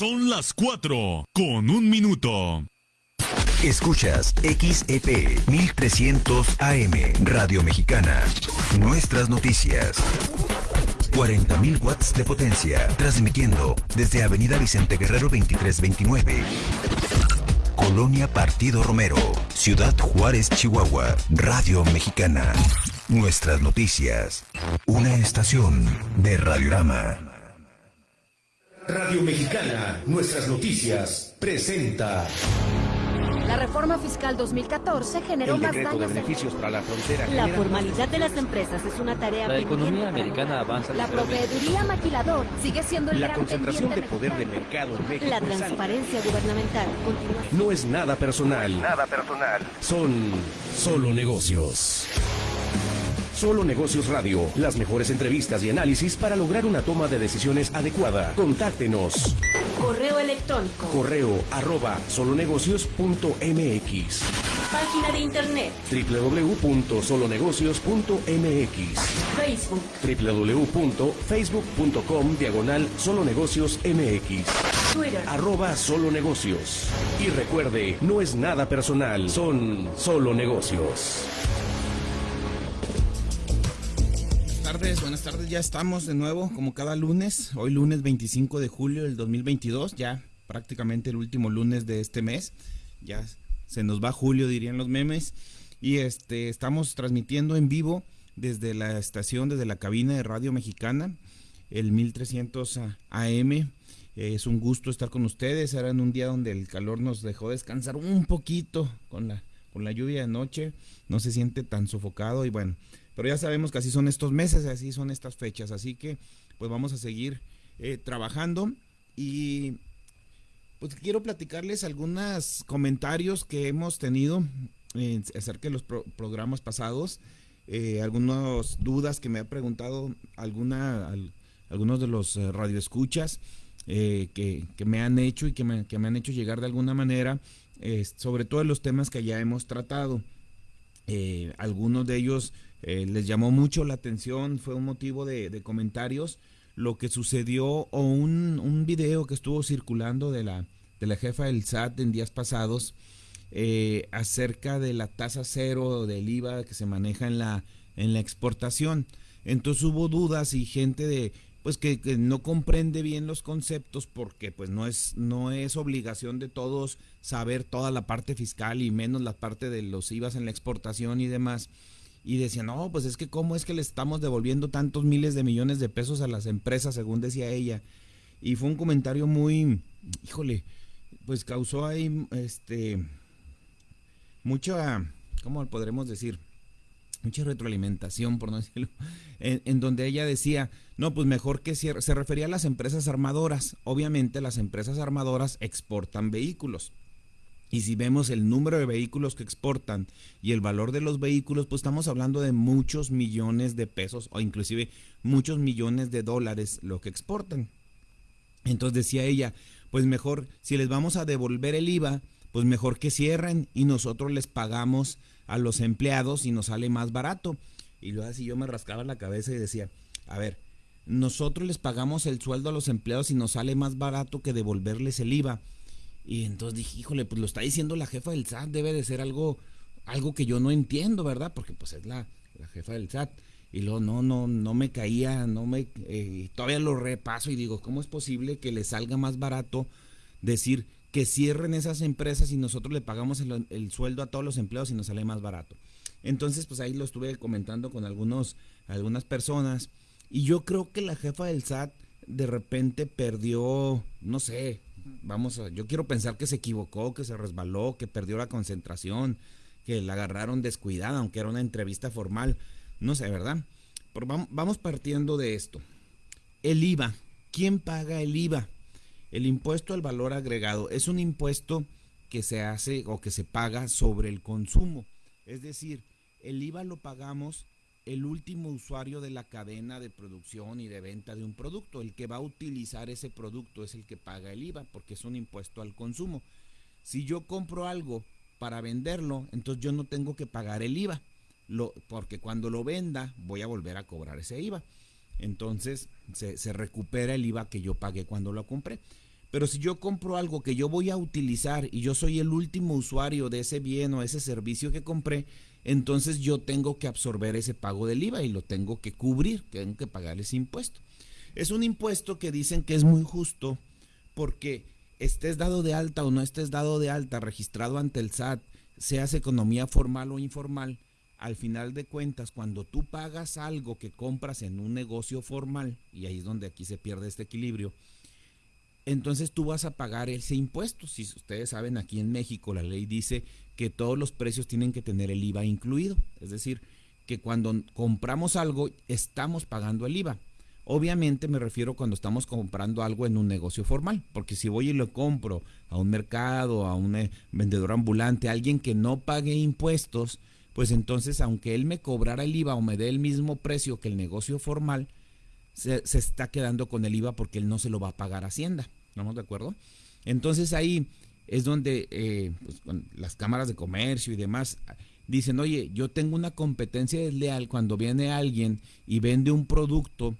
Son las 4 con un minuto. Escuchas XEP 1300 AM Radio Mexicana. Nuestras noticias. 40.000 watts de potencia, transmitiendo desde Avenida Vicente Guerrero 2329. Colonia Partido Romero, Ciudad Juárez, Chihuahua, Radio Mexicana. Nuestras noticias. Una estación de Radiorama. Radio Mexicana, nuestras noticias, presenta. La reforma fiscal 2014 generó El más de daños. en- beneficios para la frontera. La formalidad de las empresas es una tarea La economía americana avanza La proveeduría maquilador sigue siendo el La gran concentración de poder del mercado en México. La transparencia gubernamental continúa. No es nada personal. Nada personal. Son solo negocios. Solo Negocios Radio, las mejores entrevistas y análisis para lograr una toma de decisiones adecuada. Contáctenos. Correo electrónico. Correo arroba solonegocios.mx Página de internet. www.solonegocios.mx Facebook. www.facebook.com diagonal solonegocios mx Twitter. arroba solo negocios. Y recuerde, no es nada personal, son solo negocios. Buenas tardes. Ya estamos de nuevo, como cada lunes. Hoy lunes 25 de julio del 2022, ya prácticamente el último lunes de este mes. Ya se nos va julio, dirían los memes. Y este estamos transmitiendo en vivo desde la estación, desde la cabina de Radio Mexicana, el 1300 AM. Es un gusto estar con ustedes. Era en un día donde el calor nos dejó descansar un poquito con la, con la lluvia de noche. No se siente tan sofocado y bueno, pero ya sabemos que así son estos meses, así son estas fechas. Así que pues vamos a seguir eh, trabajando y pues quiero platicarles algunos comentarios que hemos tenido eh, acerca de los pro- programas pasados, eh, algunas dudas que me ha preguntado alguna, al- algunos de los eh, radioescuchas que, que me han hecho y que me, que me han hecho llegar de alguna manera, sobre todo los temas que ya hemos tratado. Algunos de ellos eh, les llamó mucho la atención, fue un motivo de, comentarios lo que sucedió o un, un video que estuvo circulando de la, de la jefa del SAT en días pasados eh, acerca de la tasa cero del IVA que se maneja en la, en la exportación. Entonces hubo dudas y gente de pues que, que no comprende bien los conceptos porque pues no es no es obligación de todos saber toda la parte fiscal y menos la parte de los IVAs en la exportación y demás y decían, no, pues es que cómo es que le estamos devolviendo tantos miles de millones de pesos a las empresas, según decía ella. Y fue un comentario muy, híjole, pues causó ahí, este, mucha, ¿cómo podremos decir? Mucha retroalimentación, por no decirlo, en, en donde ella decía, no, pues mejor que cierre, se refería a las empresas armadoras. Obviamente las empresas armadoras exportan vehículos. Y si vemos el número de vehículos que exportan y el valor de los vehículos, pues estamos hablando de muchos millones de pesos o inclusive muchos millones de dólares lo que exportan. Entonces decía ella, pues mejor, si les vamos a devolver el IVA, pues mejor que cierren y nosotros les pagamos a los empleados y nos sale más barato. Y luego así yo me rascaba la cabeza y decía, a ver, nosotros les pagamos el sueldo a los empleados y nos sale más barato que devolverles el IVA. Y entonces dije, híjole, pues lo está diciendo la jefa del SAT, debe de ser algo, algo que yo no entiendo, ¿verdad? Porque pues es la, la jefa del SAT. Y luego no, no, no me caía, no me, eh, todavía lo repaso y digo, ¿cómo es posible que le salga más barato decir que cierren esas empresas y nosotros le pagamos el, el sueldo a todos los empleados y nos sale más barato? Entonces, pues ahí lo estuve comentando con algunos, algunas personas y yo creo que la jefa del SAT de repente perdió, no sé, vamos a, yo quiero pensar que se equivocó, que se resbaló, que perdió la concentración, que la agarraron descuidada, aunque era una entrevista formal, no sé, ¿verdad? Pero vamos, partiendo de esto. El IVA, ¿quién paga el IVA? El impuesto al valor agregado es un impuesto que se hace o que se paga sobre el consumo. Es decir, el IVA lo pagamos el último usuario de la cadena de producción y de venta de un producto. El que va a utilizar ese producto es el que paga el IVA porque es un impuesto al consumo. Si yo compro algo para venderlo, entonces yo no tengo que pagar el IVA. Porque cuando lo venda voy a volver a cobrar ese IVA. Entonces se recupera el IVA que yo pagué cuando lo compré. Pero si yo compro algo que yo voy a utilizar y yo soy el último usuario de ese bien o ese servicio que compré, entonces yo tengo que absorber ese pago del IVA y lo tengo que cubrir, tengo que pagar ese impuesto. Es un impuesto que dicen que es muy justo porque estés dado de alta o no estés dado de alta, registrado ante el SAT, seas economía formal o informal, al final de cuentas, cuando tú pagas algo que compras en un negocio formal, y ahí es donde aquí se pierde este equilibrio, entonces tú vas a pagar ese impuesto. Si ustedes saben, aquí en México la ley dice que todos los precios tienen que tener el IVA incluido. Es decir, que cuando compramos algo estamos pagando el IVA. Obviamente me refiero cuando estamos comprando algo en un negocio formal, porque si voy y lo compro a un mercado, a un eh, vendedor ambulante, a alguien que no pague impuestos, pues entonces aunque él me cobrara el IVA o me dé el mismo precio que el negocio formal, se, está quedando con el IVA porque él no se lo va a pagar a Hacienda. ¿Estamos de acuerdo? Entonces ahí es donde eh, pues, las cámaras de comercio y demás dicen, oye, yo tengo una competencia desleal cuando viene alguien y vende un producto,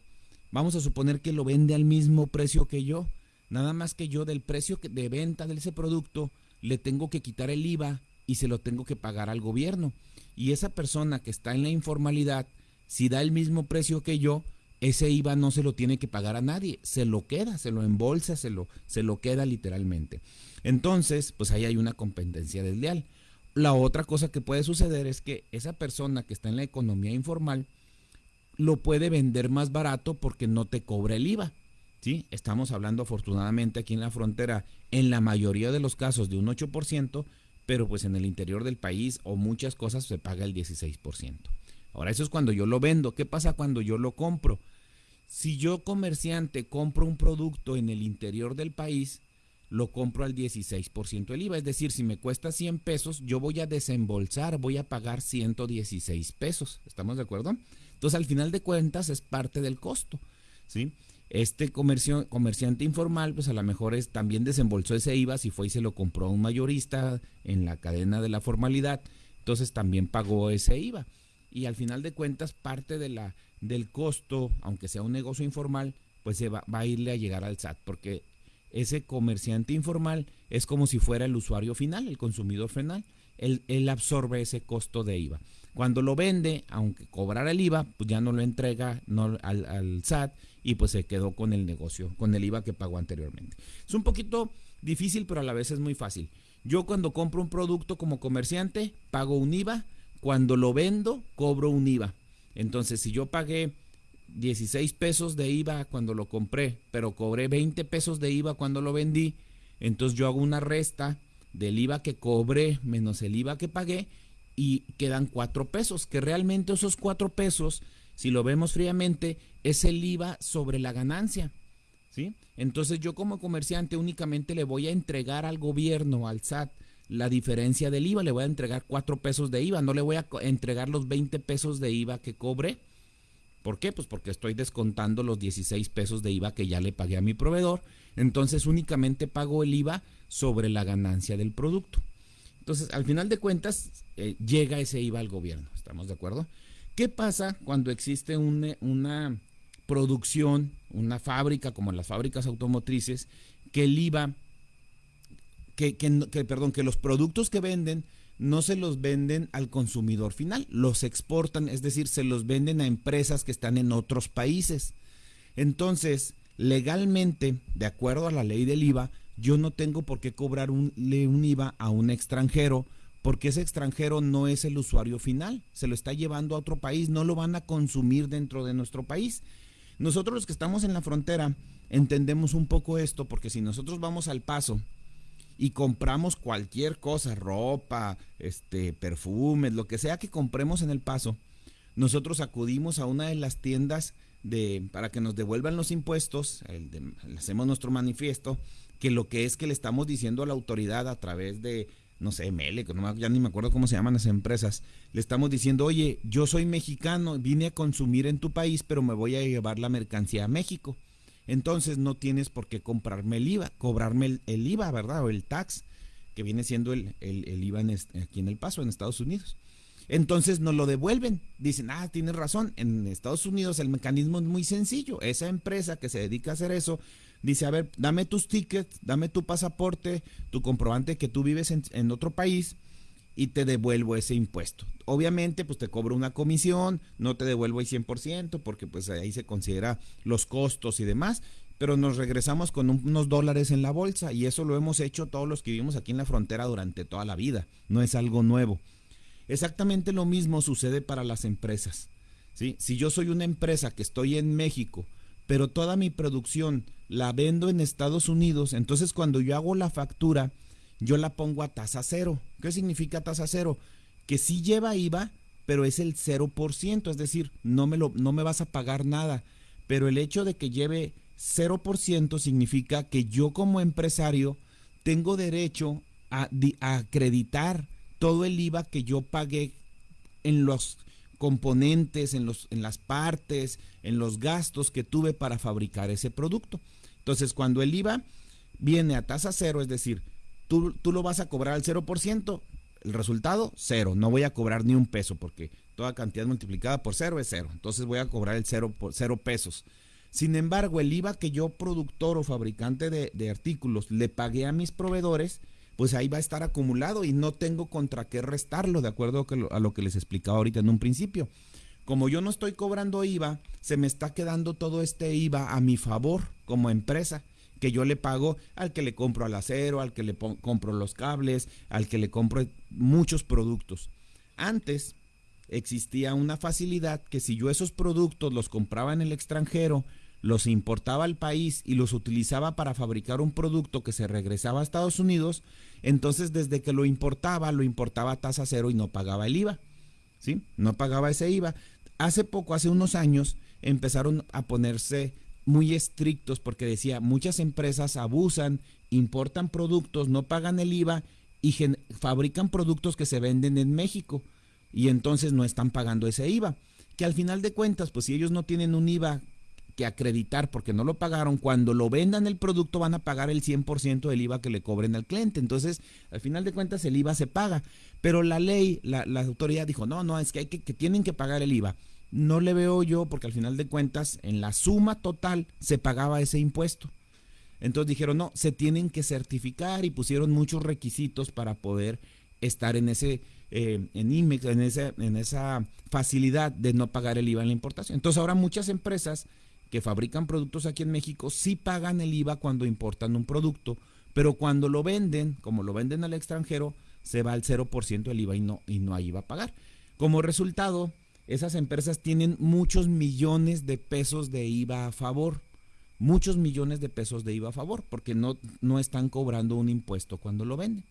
vamos a suponer que lo vende al mismo precio que yo, nada más que yo del precio de venta de ese producto le tengo que quitar el IVA y se lo tengo que pagar al gobierno. Y esa persona que está en la informalidad, si da el mismo precio que yo, ese IVA no se lo tiene que pagar a nadie, se lo queda, se lo embolsa, se lo, se lo queda literalmente. Entonces, pues ahí hay una competencia desleal. La otra cosa que puede suceder es que esa persona que está en la economía informal lo puede vender más barato porque no te cobra el IVA. ¿sí? Estamos hablando afortunadamente aquí en la frontera, en la mayoría de los casos de un 8%, pero pues en el interior del país o muchas cosas se paga el 16%. Ahora eso es cuando yo lo vendo. ¿Qué pasa cuando yo lo compro? Si yo comerciante compro un producto en el interior del país, lo compro al 16% del IVA. Es decir, si me cuesta 100 pesos, yo voy a desembolsar, voy a pagar 116 pesos. ¿Estamos de acuerdo? Entonces, al final de cuentas, es parte del costo. ¿sí? Este comercio, comerciante informal, pues a lo mejor es, también desembolsó ese IVA si fue y se lo compró a un mayorista en la cadena de la formalidad. Entonces, también pagó ese IVA. Y al final de cuentas, parte de la del costo, aunque sea un negocio informal, pues se va, a irle a llegar al SAT, porque ese comerciante informal es como si fuera el usuario final, el consumidor final, él, absorbe ese costo de IVA. Cuando lo vende, aunque cobrara el IVA, pues ya no lo entrega no, al, al, SAT y pues se quedó con el negocio, con el IVA que pagó anteriormente. Es un poquito difícil, pero a la vez es muy fácil. Yo cuando compro un producto como comerciante, pago un IVA, cuando lo vendo, cobro un IVA. Entonces, si yo pagué 16 pesos de IVA cuando lo compré, pero cobré 20 pesos de IVA cuando lo vendí, entonces yo hago una resta del IVA que cobré menos el IVA que pagué y quedan 4 pesos, que realmente esos 4 pesos, si lo vemos fríamente, es el IVA sobre la ganancia. ¿sí? Entonces yo como comerciante únicamente le voy a entregar al gobierno, al SAT, la diferencia del IVA. Le voy a entregar 4 pesos de IVA, no le voy a entregar los 20 pesos de IVA que cobre. ¿Por qué? Pues porque estoy descontando los 16 pesos de IVA que ya le pagué a mi proveedor. Entonces únicamente pago el IVA sobre la ganancia del producto. Entonces, al final de cuentas, eh, llega ese IVA al gobierno. ¿Estamos de acuerdo? ¿Qué pasa cuando existe una producción, una fábrica como las fábricas automotrices, que el IVA que, perdón, que los productos que venden no se los venden al consumidor final, los exportan, es decir, se los venden a empresas que están en otros países. Entonces, legalmente, de acuerdo a la ley del IVA, yo no tengo por qué cobrar un, un IVA a un extranjero, porque ese extranjero no es el usuario final, se lo está llevando a otro país, no lo van a consumir dentro de nuestro país. Nosotros los que estamos en la frontera entendemos un poco esto, porque si nosotros vamos al paso y compramos cualquier cosa, ropa, este, perfumes, lo que sea que compremos en el paso, nosotros acudimos a una de las tiendas de, para que nos devuelvan los impuestos, hacemos nuestro manifiesto, que lo que es que le estamos diciendo a la autoridad a través de, no sé, Mele, ya ni me acuerdo cómo se llaman las empresas, le estamos diciendo, oye, yo soy mexicano, vine a consumir en tu país, pero me voy a llevar la mercancía a México entonces no tienes por qué comprarme el IVA, cobrarme el, IVA, ¿verdad? O el tax, que viene siendo el, IVA aquí en El Paso, en Estados Unidos. Entonces nos lo devuelven. Dicen, ah, tienes razón, en Estados Unidos el mecanismo es muy sencillo. Esa empresa que se dedica a hacer eso dice, a ver, dame tus tickets, dame tu pasaporte, tu comprobante que tú vives en, en otro país y te devuelvo ese impuesto. Obviamente, pues te cobro una comisión, no te devuelvo el 100% porque pues ahí se considera los costos y demás, pero nos regresamos con unos dólares en la bolsa y eso lo hemos hecho todos los que vivimos aquí en la frontera durante toda la vida, no es algo nuevo. Exactamente lo mismo sucede para las empresas. ¿sí? Si yo soy una empresa que estoy en México, pero toda mi producción la vendo en Estados Unidos, entonces cuando yo hago la factura, yo la pongo a tasa cero. ¿Qué significa tasa cero? Que sí lleva IVA, pero es el 0%, es decir, no me, lo, no me vas a pagar nada. Pero el hecho de que lleve 0% significa que yo como empresario tengo derecho a, a acreditar todo el IVA que yo pagué en los componentes, en, los, en las partes, en los gastos que tuve para fabricar ese producto. Entonces, cuando el IVA viene a tasa cero, es decir, tú, tú lo vas a cobrar al 0%, el resultado, cero. No voy a cobrar ni un peso porque toda cantidad multiplicada por cero es cero. Entonces voy a cobrar el cero por cero pesos. Sin embargo, el IVA que yo, productor o fabricante de, de artículos, le pagué a mis proveedores, pues ahí va a estar acumulado y no tengo contra qué restarlo, de acuerdo a lo que les explicaba ahorita en un principio. Como yo no estoy cobrando IVA, se me está quedando todo este IVA a mi favor como empresa, que yo le pago al que le compro al acero, al que le compro los cables, al que le compro muchos productos. Antes existía una facilidad que si yo esos productos los compraba en el extranjero, los importaba al país y los utilizaba para fabricar un producto que se regresaba a Estados Unidos, entonces desde que lo importaba, lo importaba a tasa cero y no pagaba el IVA. ¿Sí? No pagaba ese IVA. Hace poco, hace unos años, empezaron a ponerse muy estrictos porque decía, muchas empresas abusan, importan productos, no pagan el IVA y fabrican productos que se venden en México y entonces no están pagando ese IVA. Que al final de cuentas, pues si ellos no tienen un IVA que acreditar porque no lo pagaron, cuando lo vendan el producto van a pagar el 100% del IVA que le cobren al cliente. Entonces, al final de cuentas, el IVA se paga. Pero la ley, la, la autoridad dijo, no, no, es que, hay que, que tienen que pagar el IVA. No le veo yo porque al final de cuentas, en la suma total se pagaba ese impuesto. Entonces dijeron, no, se tienen que certificar y pusieron muchos requisitos para poder estar en ese eh, en IMEX, en en esa facilidad de no pagar el IVA en la importación. Entonces ahora muchas empresas que fabrican productos aquí en México sí pagan el IVA cuando importan un producto, pero cuando lo venden, como lo venden al extranjero, se va al 0% el IVA y no, y no hay IVA a pagar. Como resultado, esas empresas tienen muchos millones de pesos de IVA a favor, muchos millones de pesos de IVA a favor, porque no, no están cobrando un impuesto cuando lo venden.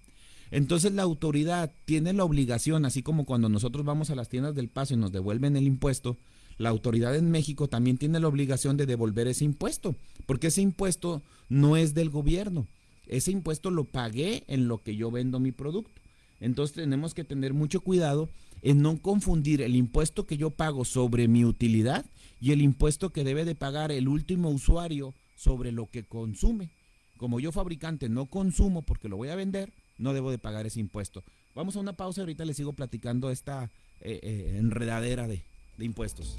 Entonces la autoridad tiene la obligación, así como cuando nosotros vamos a las tiendas del paso y nos devuelven el impuesto, la autoridad en México también tiene la obligación de devolver ese impuesto, porque ese impuesto no es del gobierno. Ese impuesto lo pagué en lo que yo vendo mi producto. Entonces tenemos que tener mucho cuidado en no confundir el impuesto que yo pago sobre mi utilidad y el impuesto que debe de pagar el último usuario sobre lo que consume. Como yo fabricante no consumo porque lo voy a vender, no debo de pagar ese impuesto. Vamos a una pausa, ahorita les sigo platicando esta eh, eh, enredadera de, de impuestos.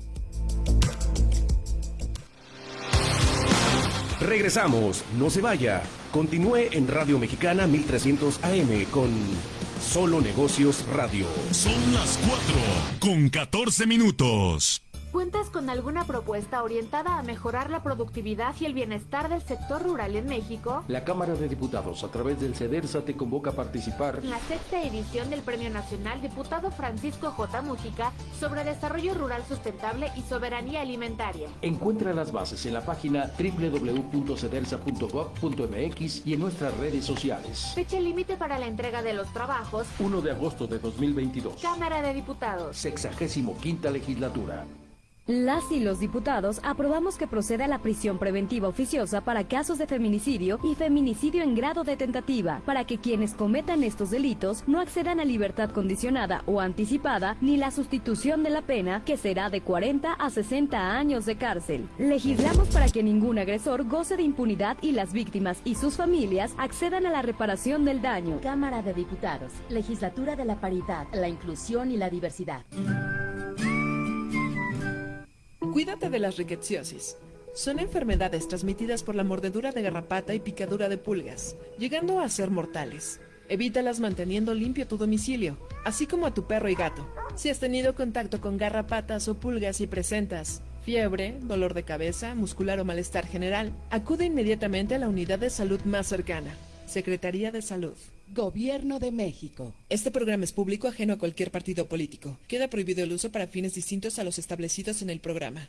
Regresamos, no se vaya. Continúe en Radio Mexicana 1300 AM con Solo Negocios Radio. Son las 4 con 14 minutos. ¿Cuentas con alguna propuesta orientada a mejorar la productividad y el bienestar del sector rural en México? La Cámara de Diputados, a través del CEDERSA, te convoca a participar en la sexta edición del Premio Nacional Diputado Francisco J. Mújica sobre Desarrollo Rural Sustentable y Soberanía Alimentaria. Encuentra las bases en la página www.cedersa.gov.mx y en nuestras redes sociales. Fecha límite para la entrega de los trabajos. 1 de agosto de 2022. Cámara de Diputados. Sexagésimo quinta legislatura. Las y los diputados aprobamos que proceda la prisión preventiva oficiosa para casos de feminicidio y feminicidio en grado de tentativa, para que quienes cometan estos delitos no accedan a libertad condicionada o anticipada ni la sustitución de la pena, que será de 40 a 60 años de cárcel. Legislamos para que ningún agresor goce de impunidad y las víctimas y sus familias accedan a la reparación del daño. Cámara de Diputados, Legislatura de la Paridad, la Inclusión y la Diversidad. Cuídate de las riqueciosis. Son enfermedades transmitidas por la mordedura de garrapata y picadura de pulgas, llegando a ser mortales. Evítalas manteniendo limpio tu domicilio, así como a tu perro y gato. Si has tenido contacto con garrapatas o pulgas y presentas fiebre, dolor de cabeza, muscular o malestar general, acude inmediatamente a la unidad de salud más cercana. Secretaría de Salud. Gobierno de México. Este programa es público ajeno a cualquier partido político. Queda prohibido el uso para fines distintos a los establecidos en el programa.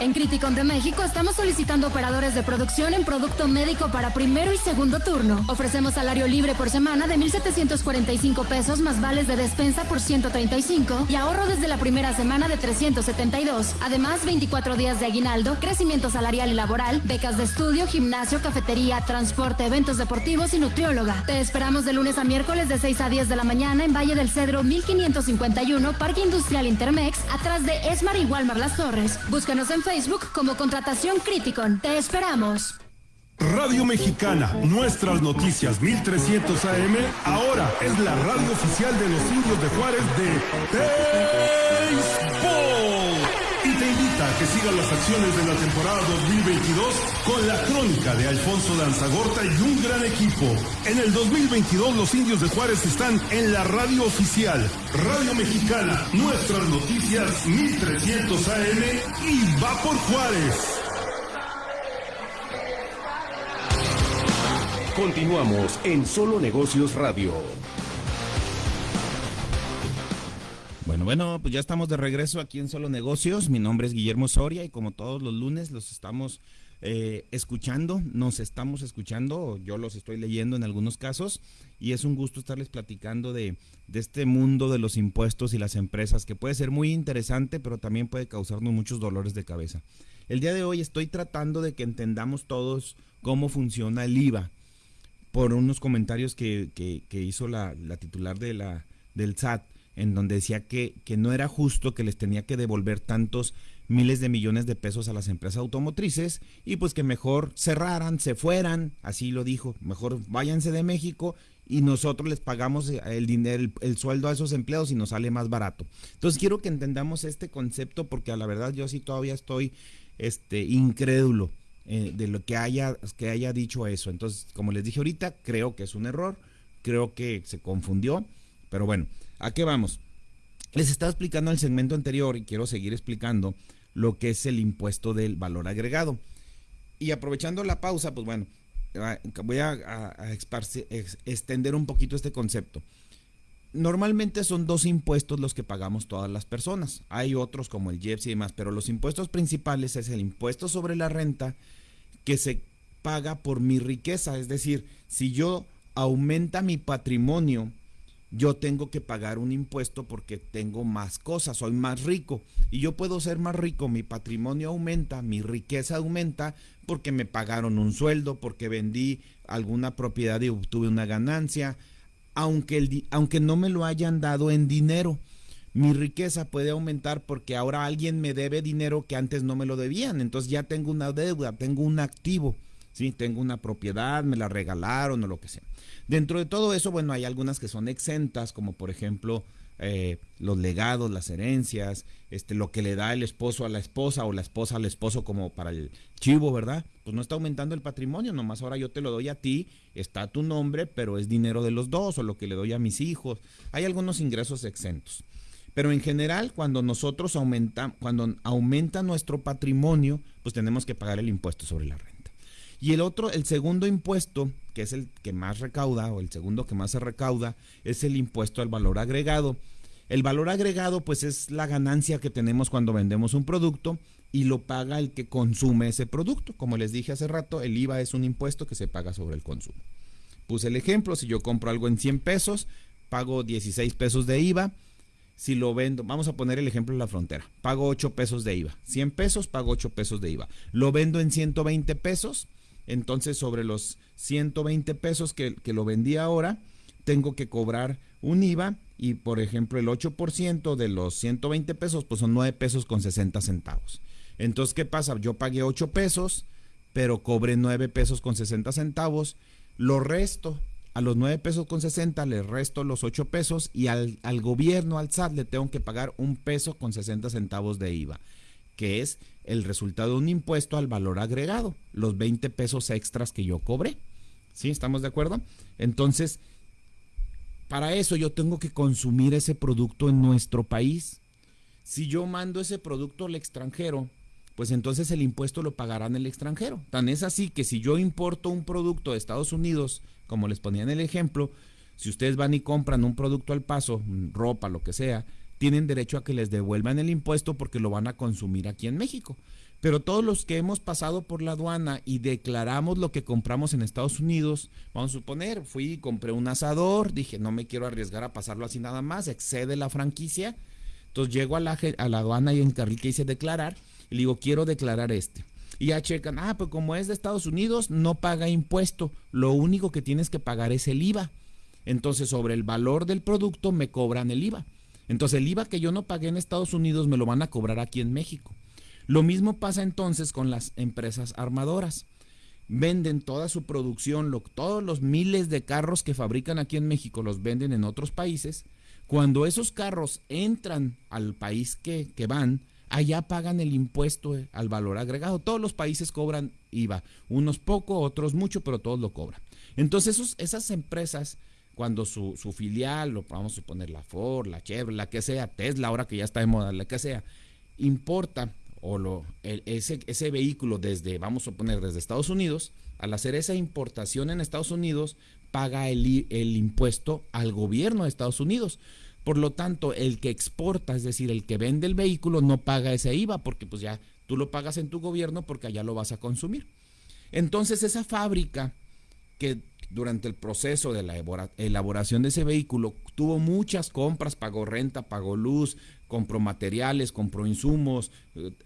En Criticon de México estamos solicitando operadores de producción en producto médico para primero y segundo turno. Ofrecemos salario libre por semana de 1.745 pesos más vales de despensa por 135 y ahorro desde la primera semana de 372. Además, 24 días de aguinaldo, crecimiento salarial y laboral, becas de estudio, gimnasio, cafetería, transporte, eventos deportivos y nutrióloga. Te esperamos de lunes a miércoles de 6 a 10 de la mañana en Valle del Cedro 1551, Parque Industrial Intermex, atrás de Esmar y Walmar Las Torres. Búscanos en Facebook como Contratación Criticon. Te esperamos. Radio Mexicana, nuestras noticias 1300 AM, ahora es la radio oficial de los indios de Juárez de que sigas las acciones de la temporada 2022 con la crónica de Alfonso Danzagorta y un gran equipo. En el 2022 los indios de Juárez están en la radio oficial, Radio Mexicana, nuestras noticias 1300 AM y va por Juárez. Continuamos en Solo Negocios Radio. Bueno, bueno, pues ya estamos de regreso aquí en Solo Negocios. Mi nombre es Guillermo Soria y como todos los lunes los estamos eh, escuchando, nos estamos escuchando, yo los estoy leyendo en algunos casos y es un gusto estarles platicando de, de este mundo de los impuestos y las empresas que puede ser muy interesante, pero también puede causarnos muchos dolores de cabeza. El día de hoy estoy tratando de que entendamos todos cómo funciona el IVA por unos comentarios que, que, que hizo la, la, titular de la, del SAT, en donde decía que, que no era justo que les tenía que devolver tantos miles de millones de pesos a las empresas automotrices y pues que mejor cerraran, se fueran, así lo dijo, mejor váyanse de México y nosotros les pagamos el dinero, el, el, sueldo a esos empleados y nos sale más barato. Entonces quiero que entendamos este concepto porque a la verdad yo sí todavía estoy este, incrédulo eh, de lo que haya, que haya dicho eso. Entonces, como les dije ahorita, creo que es un error, creo que se confundió, pero bueno, ¿a qué vamos? Les estaba explicando en el segmento anterior y quiero seguir explicando lo que es el impuesto del valor agregado. Y aprovechando la pausa, pues bueno, voy a, extender un poquito este concepto. Normalmente son dos impuestos los que pagamos todas las personas. Hay otros como el IEPS y demás, pero los impuestos principales es el impuesto sobre la renta que se paga por mi riqueza. Es decir, si yo aumenta mi patrimonio, yo tengo que pagar un impuesto porque tengo más cosas, soy más rico y yo puedo ser más rico, mi patrimonio aumenta, mi riqueza aumenta porque me pagaron un sueldo, porque vendí alguna propiedad y obtuve una ganancia, aunque, aunque no me lo hayan dado en dinero. Mi riqueza puede aumentar porque ahora alguien me debe dinero que antes no me lo debían, entonces ya tengo una deuda, tengo un activo. Tengo una propiedad, me la regalaron o lo que sea. Dentro de todo eso, bueno, hay algunas que son exentas, como por ejemplo eh, los legados, las herencias, este, lo que le da el esposo a la esposa o la esposa al esposo como para el chivo, ¿verdad? Pues no está aumentando el patrimonio, nomás ahora yo te lo doy a ti, está tu nombre, pero es dinero de los dos o lo que le doy a mis hijos. Hay algunos ingresos exentos. Pero en general, cuando nosotros aumentamos, cuando aumenta nuestro patrimonio, pues tenemos que pagar el impuesto sobre la renta. Y el otro, el segundo impuesto, que es el que más recauda, o el segundo que más se recauda, es el impuesto al valor agregado. El valor agregado, pues es la ganancia que tenemos cuando vendemos un producto y lo paga el que consume ese producto. Como les dije hace rato, el IVA es un impuesto que se paga sobre el consumo. Puse el ejemplo, si yo compro algo en 100 pesos, pago 16 pesos de IVA. Si lo vendo, vamos a poner el ejemplo en la frontera, pago 8 pesos de IVA. 100 pesos, pago 8 pesos de IVA. Lo vendo en 120 pesos, entonces sobre los 120 pesos que, que, lo vendí ahora, tengo que cobrar un IVA y por ejemplo el 8% de los 120 pesos pues son 9 pesos con 60 centavos. Entonces, ¿qué pasa? Yo pagué 8 pesos, pero cobré 9 pesos con 60 centavos, lo resto. A los 9 pesos con 60 le resto los 8 pesos y al, al gobierno, al SAT, le tengo que pagar un peso con 60 centavos de IVA. que es el resultado de un impuesto al valor agregado, los 20 pesos extras que yo cobré. ¿Sí? ¿Estamos de acuerdo? Entonces, para eso yo tengo que consumir ese producto en nuestro país. Si yo mando ese producto al extranjero, pues entonces el impuesto lo pagarán el extranjero. Tan es así que si yo importo un producto de Estados Unidos, como les ponía en el ejemplo, si ustedes van y compran un producto al paso, ropa, lo que sea, tienen derecho a que les devuelvan el impuesto porque lo van a consumir aquí en México. Pero todos los que hemos pasado por la aduana y declaramos lo que compramos en Estados Unidos, vamos a suponer, fui y compré un asador, dije, no me quiero arriesgar a pasarlo así nada más, excede la franquicia. Entonces llego a la, a la aduana y en carril que hice declarar y le digo, quiero declarar este. Y ya checan, ah, pues como es de Estados Unidos, no paga impuesto. Lo único que tienes que pagar es el IVA. Entonces, sobre el valor del producto me cobran el IVA. Entonces, el IVA que yo no pagué en Estados Unidos me lo van a cobrar aquí en México. Lo mismo pasa entonces con las empresas armadoras. Venden toda su producción, todos los miles de carros que fabrican aquí en México los venden en otros países. Cuando esos carros entran al país que, que van, allá pagan el impuesto eh, al valor agregado. Todos los países cobran IVA, unos poco, otros mucho, pero todos lo cobran. Entonces esas empresas, cuando su, filial, lo, vamos a suponer la Ford, la Chevrolet, la que sea, Tesla, ahora que ya está de moda, la que sea, importa o lo, ese, ese vehículo desde, vamos a suponer, desde Estados Unidos, al hacer esa importación en Estados Unidos, paga el, el impuesto al gobierno de Estados Unidos. Por lo tanto, el que exporta, es decir, el que vende el vehículo, no paga ese IVA porque pues ya tú lo pagas en tu gobierno porque allá lo vas a consumir. Entonces esa fábrica que durante el proceso de la elaboración de ese vehículo tuvo muchas compras, pagó renta, pagó luz, compró materiales, compró insumos,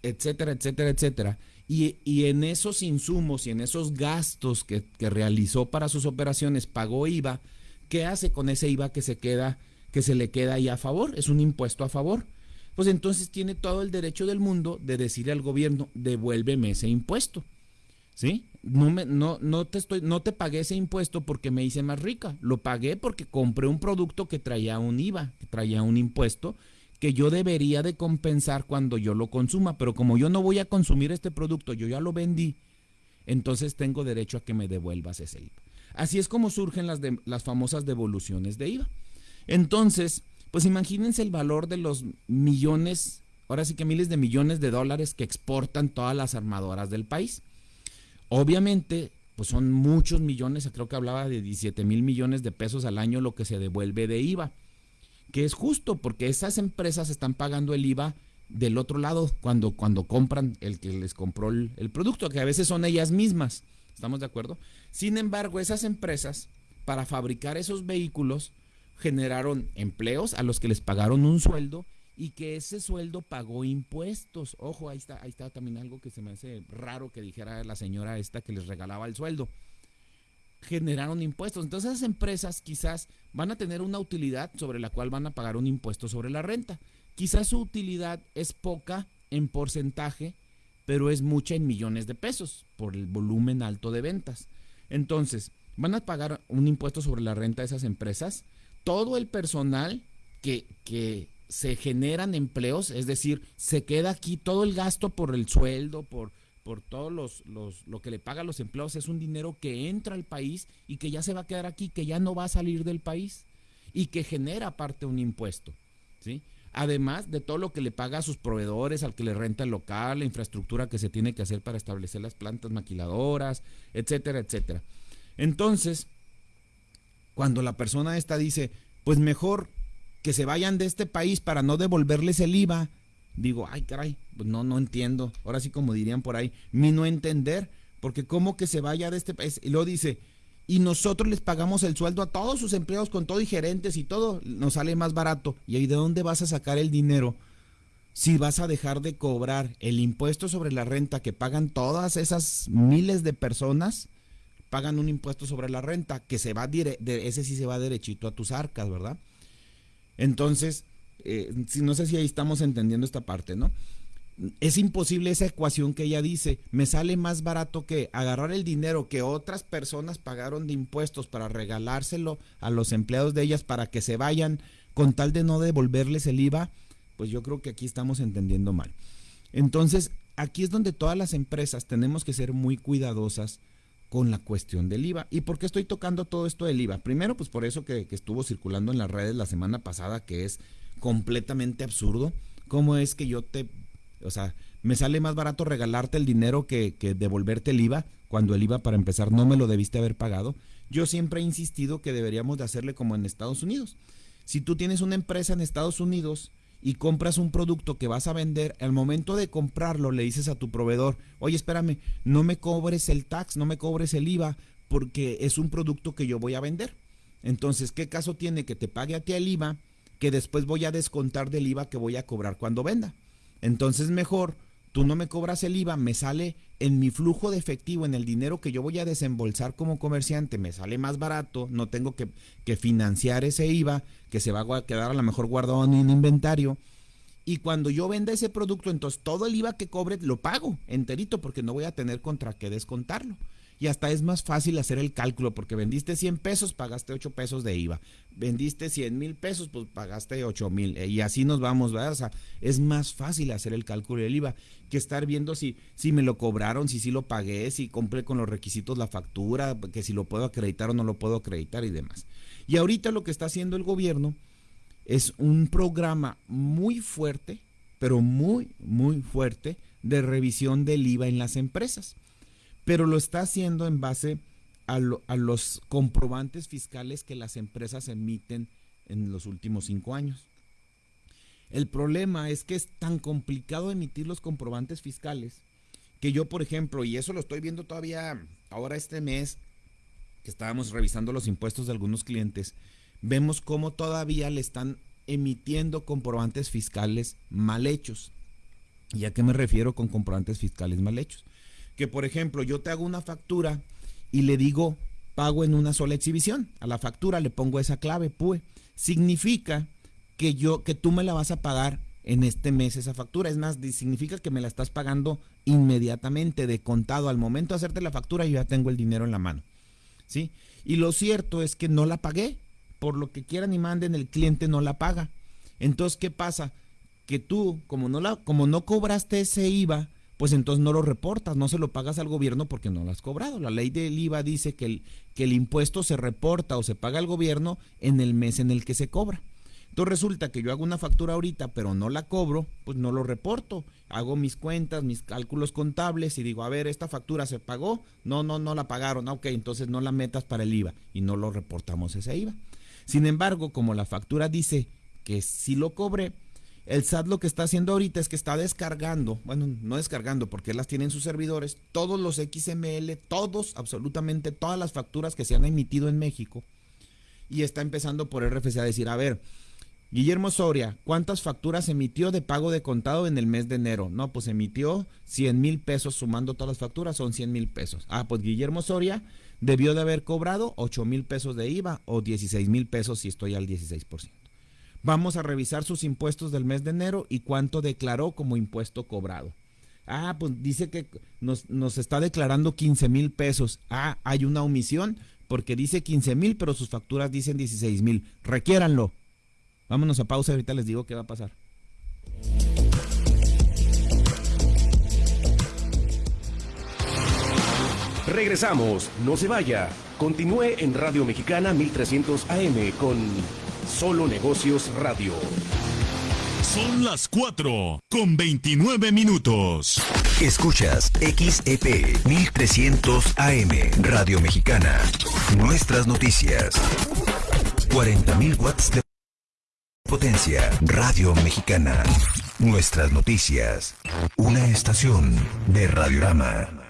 etcétera, etcétera, etcétera. Y, en esos insumos y en esos gastos que, que realizó para sus operaciones pagó IVA, ¿qué hace con ese IVA que se queda que se le queda ahí a favor, es un impuesto a favor. Pues entonces tiene todo el derecho del mundo de decirle al gobierno, devuélveme ese impuesto. ¿Sí? No, me, no, no, te estoy, no te pagué ese impuesto porque me hice más rica. Lo pagué porque compré un producto que traía un IVA, que traía un impuesto que yo debería de compensar cuando yo lo consuma. Pero como yo no voy a consumir este producto, yo ya lo vendí, entonces tengo derecho a que me devuelvas ese IVA. Así es como surgen las, de, las famosas devoluciones de IVA. Entonces, pues imagínense el valor de los millones, ahora sí que miles de millones de dólares que exportan todas las armadoras del país. Obviamente, pues son muchos millones, creo que hablaba de 17 mil millones de pesos al año lo que se devuelve de IVA, que es justo porque esas empresas están pagando el IVA del otro lado cuando, cuando compran el que les compró el, el producto, que a veces son ellas mismas. ¿Estamos de acuerdo? Sin embargo, esas empresas, para fabricar esos vehículos, generaron empleos a los que les pagaron un sueldo y que ese sueldo pagó impuestos. Ojo, ahí está, ahí está también algo que se me hace raro que dijera la señora esta que les regalaba el sueldo. Generaron impuestos. Entonces esas empresas quizás van a tener una utilidad sobre la cual van a pagar un impuesto sobre la renta. Quizás su utilidad es poca en porcentaje, pero es mucha en millones de pesos por el volumen alto de ventas. Entonces, van a pagar un impuesto sobre la renta de esas empresas todo el personal que, que se generan empleos, es decir, se queda aquí todo el gasto por el sueldo, por, por todo los, los, lo que le pagan los empleos, es un dinero que entra al país y que ya se va a quedar aquí, que ya no va a salir del país y que genera aparte un impuesto, ¿sí? Además de todo lo que le paga a sus proveedores, al que le renta el local, la infraestructura que se tiene que hacer para establecer las plantas maquiladoras, etcétera, etcétera. Entonces, cuando la persona esta dice, pues mejor que se vayan de este país para no devolverles el IVA, digo, ay caray, pues no, no entiendo. Ahora sí como dirían por ahí, mi no entender, porque cómo que se vaya de este país. Y luego dice, y nosotros les pagamos el sueldo a todos sus empleados con todo y gerentes y todo, nos sale más barato. ¿Y ahí de dónde vas a sacar el dinero? Si vas a dejar de cobrar el impuesto sobre la renta que pagan todas esas miles de personas, pagan un impuesto sobre la renta que se va de, ese sí se va derechito a tus arcas, ¿verdad? Entonces, eh, no sé si ahí estamos entendiendo esta parte, ¿no? Es imposible esa ecuación que ella dice, me sale más barato que agarrar el dinero que otras personas pagaron de impuestos para regalárselo a los empleados de ellas para que se vayan con tal de no devolverles el IVA, pues yo creo que aquí estamos entendiendo mal. Entonces, aquí es donde todas las empresas tenemos que ser muy cuidadosas con la cuestión del IVA. ¿Y por qué estoy tocando todo esto del IVA? Primero, pues por eso que, que estuvo circulando en las redes la semana pasada, que es completamente absurdo. ¿Cómo es que yo te, o sea, me sale más barato regalarte el dinero que, que devolverte el IVA, cuando el IVA para empezar no me lo debiste haber pagado? Yo siempre he insistido que deberíamos de hacerle como en Estados Unidos. Si tú tienes una empresa en Estados Unidos y compras un producto que vas a vender, al momento de comprarlo le dices a tu proveedor, oye, espérame, no me cobres el tax, no me cobres el IVA, porque es un producto que yo voy a vender. Entonces, ¿qué caso tiene que te pague a ti el IVA que después voy a descontar del IVA que voy a cobrar cuando venda? Entonces, mejor tú no me cobras el IVA, me sale en mi flujo de efectivo, en el dinero que yo voy a desembolsar como comerciante, me sale más barato, no tengo que, que financiar ese IVA que se va a quedar a lo mejor guardado en un inventario. Y cuando yo venda ese producto, entonces todo el IVA que cobre lo pago enterito porque no voy a tener contra qué descontarlo y hasta es más fácil hacer el cálculo porque vendiste 100 pesos, pagaste 8 pesos de IVA. Vendiste 100 mil pesos, pues pagaste 8 mil. Eh, y así nos vamos, ¿verdad? O sea, es más fácil hacer el cálculo del IVA que estar viendo si, si me lo cobraron, si sí lo pagué, si compré con los requisitos la factura, que si lo puedo acreditar o no lo puedo acreditar y demás. Y ahorita lo que está haciendo el gobierno es un programa muy fuerte, pero muy, muy fuerte de revisión del IVA en las empresas pero lo está haciendo en base a, los comprobantes fiscales que las empresas emiten en los últimos cinco años. El problema es que es tan complicado emitir los comprobantes fiscales que yo, por ejemplo, y eso lo estoy viendo todavía ahora este mes, que estábamos revisando los impuestos de algunos clientes, vemos cómo todavía le están emitiendo comprobantes fiscales mal hechos. ¿Y a qué me refiero con comprobantes fiscales mal hechos? Que, por ejemplo, yo te hago una factura y le digo pago en una sola exhibición. A la factura le pongo esa clave, PUE. Significa que yo, que tú me la vas a pagar en este mes esa factura. Es más, significa que me la estás pagando inmediatamente, de contado. Al momento de hacerte la factura, yo ya tengo el dinero en la mano. ¿Sí? Y lo cierto es que no la pagué. Por lo que quieran y manden, el cliente no la paga. Entonces, ¿qué pasa? Que tú, como no, la, como no cobraste ese IVA, pues entonces no lo reportas, no se lo pagas al gobierno porque no lo has cobrado. La ley del IVA dice que el, que el impuesto se reporta o se paga al gobierno en el mes en el que se cobra. Entonces resulta que yo hago una factura ahorita, pero no la cobro, pues no lo reporto. Hago mis cuentas, mis cálculos contables y digo, a ver, esta factura se pagó. No, no, no la pagaron. Ok, entonces no la metas para el IVA y no lo reportamos ese IVA. Sin embargo, como la factura dice que sí lo cobré, el SAT lo que está haciendo ahorita es que está descargando, bueno, no descargando porque las tienen sus servidores, todos los XML, todos, absolutamente todas las facturas que se han emitido en México. Y está empezando por RFC a decir, a ver, Guillermo Soria, ¿cuántas facturas emitió de pago de contado en el mes de enero? No, pues emitió 100 mil pesos sumando todas las facturas, son 100 mil pesos. Ah, pues Guillermo Soria debió de haber cobrado 8 mil pesos de IVA o 16 mil pesos si estoy al 16%. Vamos a revisar sus impuestos del mes de enero y cuánto declaró como impuesto cobrado. Ah, pues dice que nos, nos está declarando 15 mil pesos. Ah, hay una omisión porque dice 15 mil, pero sus facturas dicen 16 mil. Requiéranlo. Vámonos a pausa, ahorita les digo qué va a pasar. Regresamos, no se vaya. Continúe en Radio Mexicana 1300 AM con Solo Negocios Radio. Son las 4 con 29 minutos. Escuchas XEP 1300 AM Radio Mexicana. Nuestras noticias. 40.000 watts de potencia. Radio Mexicana. Nuestras noticias. Una estación de Radiorama.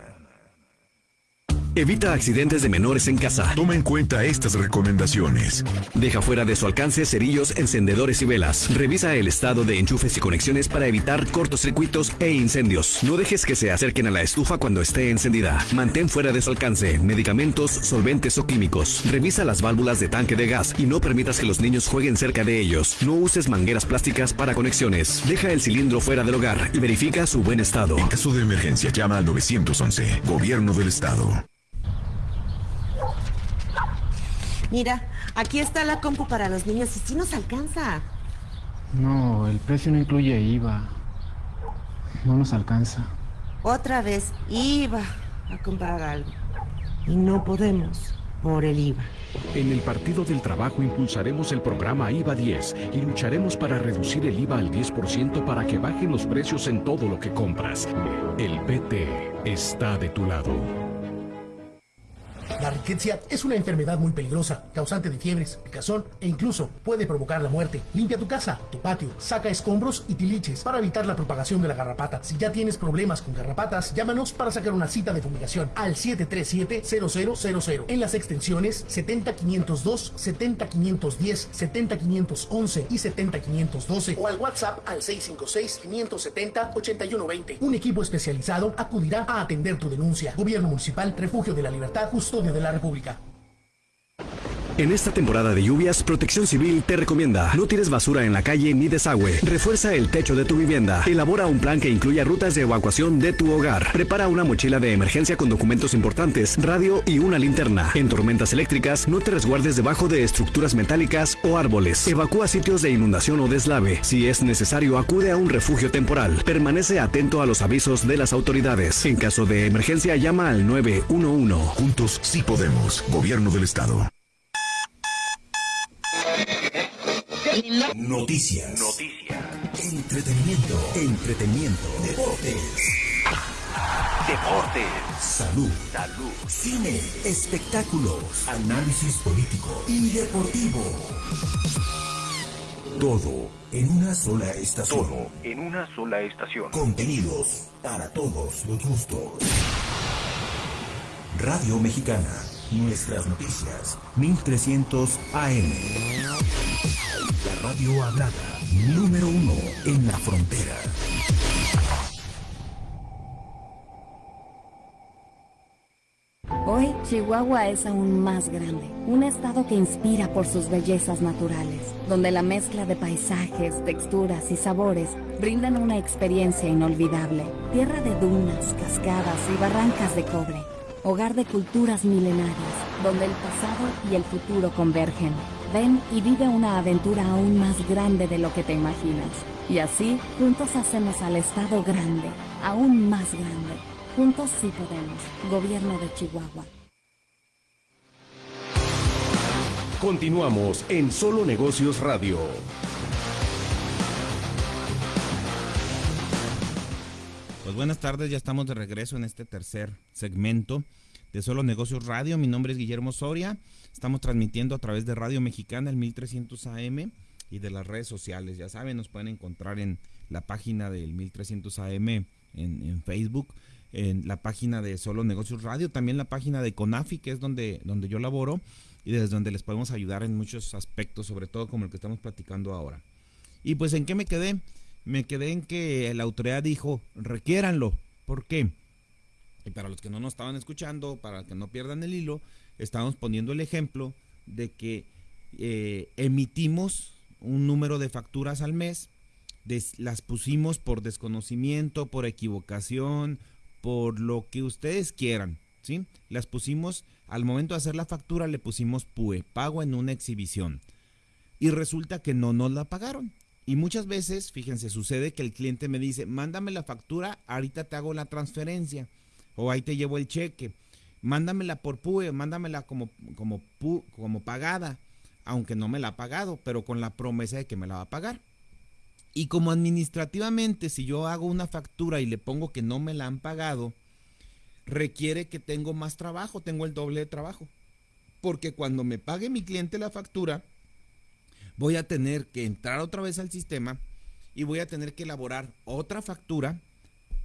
Evita accidentes de menores en casa. Toma en cuenta estas recomendaciones. Deja fuera de su alcance cerillos, encendedores y velas. Revisa el estado de enchufes y conexiones para evitar cortocircuitos e incendios. No dejes que se acerquen a la estufa cuando esté encendida. Mantén fuera de su alcance medicamentos, solventes o químicos. Revisa las válvulas de tanque de gas y no permitas que los niños jueguen cerca de ellos. No uses mangueras plásticas para conexiones. Deja el cilindro fuera del hogar y verifica su buen estado. En caso de emergencia, llama al 911, Gobierno del Estado. Mira, aquí está la compu para los niños y sí nos alcanza. No, el precio no incluye IVA. no nos alcanza. Otra vez iba a comprar algo y no podemos por el IVA. En el Partido del Trabajo impulsaremos el programa IVA 10 y lucharemos para reducir el IVA al 10% para que bajen los precios en todo lo que compras. El PT está de tu lado. La riqueza es una enfermedad muy peligrosa, causante de fiebres, picazón e incluso puede provocar la muerte. Limpia tu casa, tu patio, saca escombros y tiliches para evitar la propagación de la garrapata. Si ya tienes problemas con garrapatas, llámanos para sacar una cita de fumigación al 737-0000 en las extensiones 70502, 70510, 70511 y 70512 o al WhatsApp al 656-570-8120. Un equipo especializado acudirá a atender tu denuncia. Gobierno Municipal, Refugio de la Libertad, De la República. En esta temporada de lluvias, Protección Civil te recomienda no tires basura en la calle ni desagüe. Refuerza el techo de tu vivienda. Elabora un plan que incluya rutas de evacuación de tu hogar. Prepara una mochila de emergencia con documentos importantes, radio y una linterna. En tormentas eléctricas, no te resguardes debajo de estructuras metálicas o árboles. Evacúa sitios de inundación o deslave. Si es necesario, acude a un refugio temporal. Permanece atento a los avisos de las autoridades. En caso de emergencia, llama al 911. Juntos sí podemos. Gobierno del Estado. Noticias. Noticias. Entretenimiento. Entretenimiento. Deportes. Deportes. Salud. Salud. Cine. Espectáculos. Análisis político y deportivo. Todo en una sola estación. Todo en una sola estación. Contenidos para todos los gustos. Radio Mexicana. Nuestras noticias. 1300 AM. La radio hablada. Número uno en la frontera. Hoy, Chihuahua es aún más grande, un estado que inspira por sus bellezas naturales, donde la mezcla de paisajes, texturas y sabores brindan una experiencia inolvidable. Tierra de dunas, cascadas y barrancas de cobre, hogar de culturas milenarias, donde el pasado y el futuro convergen. Ven y vive una aventura aún más grande de lo que te imaginas. Y así, juntos hacemos al estado grande, aún más grande. Juntos sí podemos. Gobierno de Chihuahua. Continuamos en Solo Negocios Radio. Pues buenas tardes, ya estamos de regreso en este tercer segmento de Solo Negocios Radio. Mi nombre es Guillermo Soria. Estamos transmitiendo a través de Radio Mexicana el 1300 AM y de las redes sociales. Ya saben, nos pueden encontrar en la página del 1300 AM en, en Facebook en la página de Solo Negocios Radio, también la página de CONAFI, que es donde, donde yo laboro y desde donde les podemos ayudar en muchos aspectos, sobre todo como el que estamos platicando ahora. Y pues en qué me quedé? Me quedé en que la autoridad dijo, requiéranlo. ¿Por qué? Y para los que no nos estaban escuchando, para que no pierdan el hilo, estamos poniendo el ejemplo de que eh, emitimos un número de facturas al mes, las pusimos por desconocimiento, por equivocación, por lo que ustedes quieran, ¿sí? Las pusimos, al momento de hacer la factura le pusimos PUE, pago en una exhibición. Y resulta que no nos la pagaron. Y muchas veces, fíjense, sucede que el cliente me dice, mándame la factura, ahorita te hago la transferencia. O ahí te llevo el cheque. Mándamela por PUE, mándamela como, como, como pagada, aunque no me la ha pagado, pero con la promesa de que me la va a pagar. Y como administrativamente, si yo hago una factura y le pongo que no me la han pagado, requiere que tengo más trabajo, tengo el doble de trabajo. Porque cuando me pague mi cliente la factura, voy a tener que entrar otra vez al sistema y voy a tener que elaborar otra factura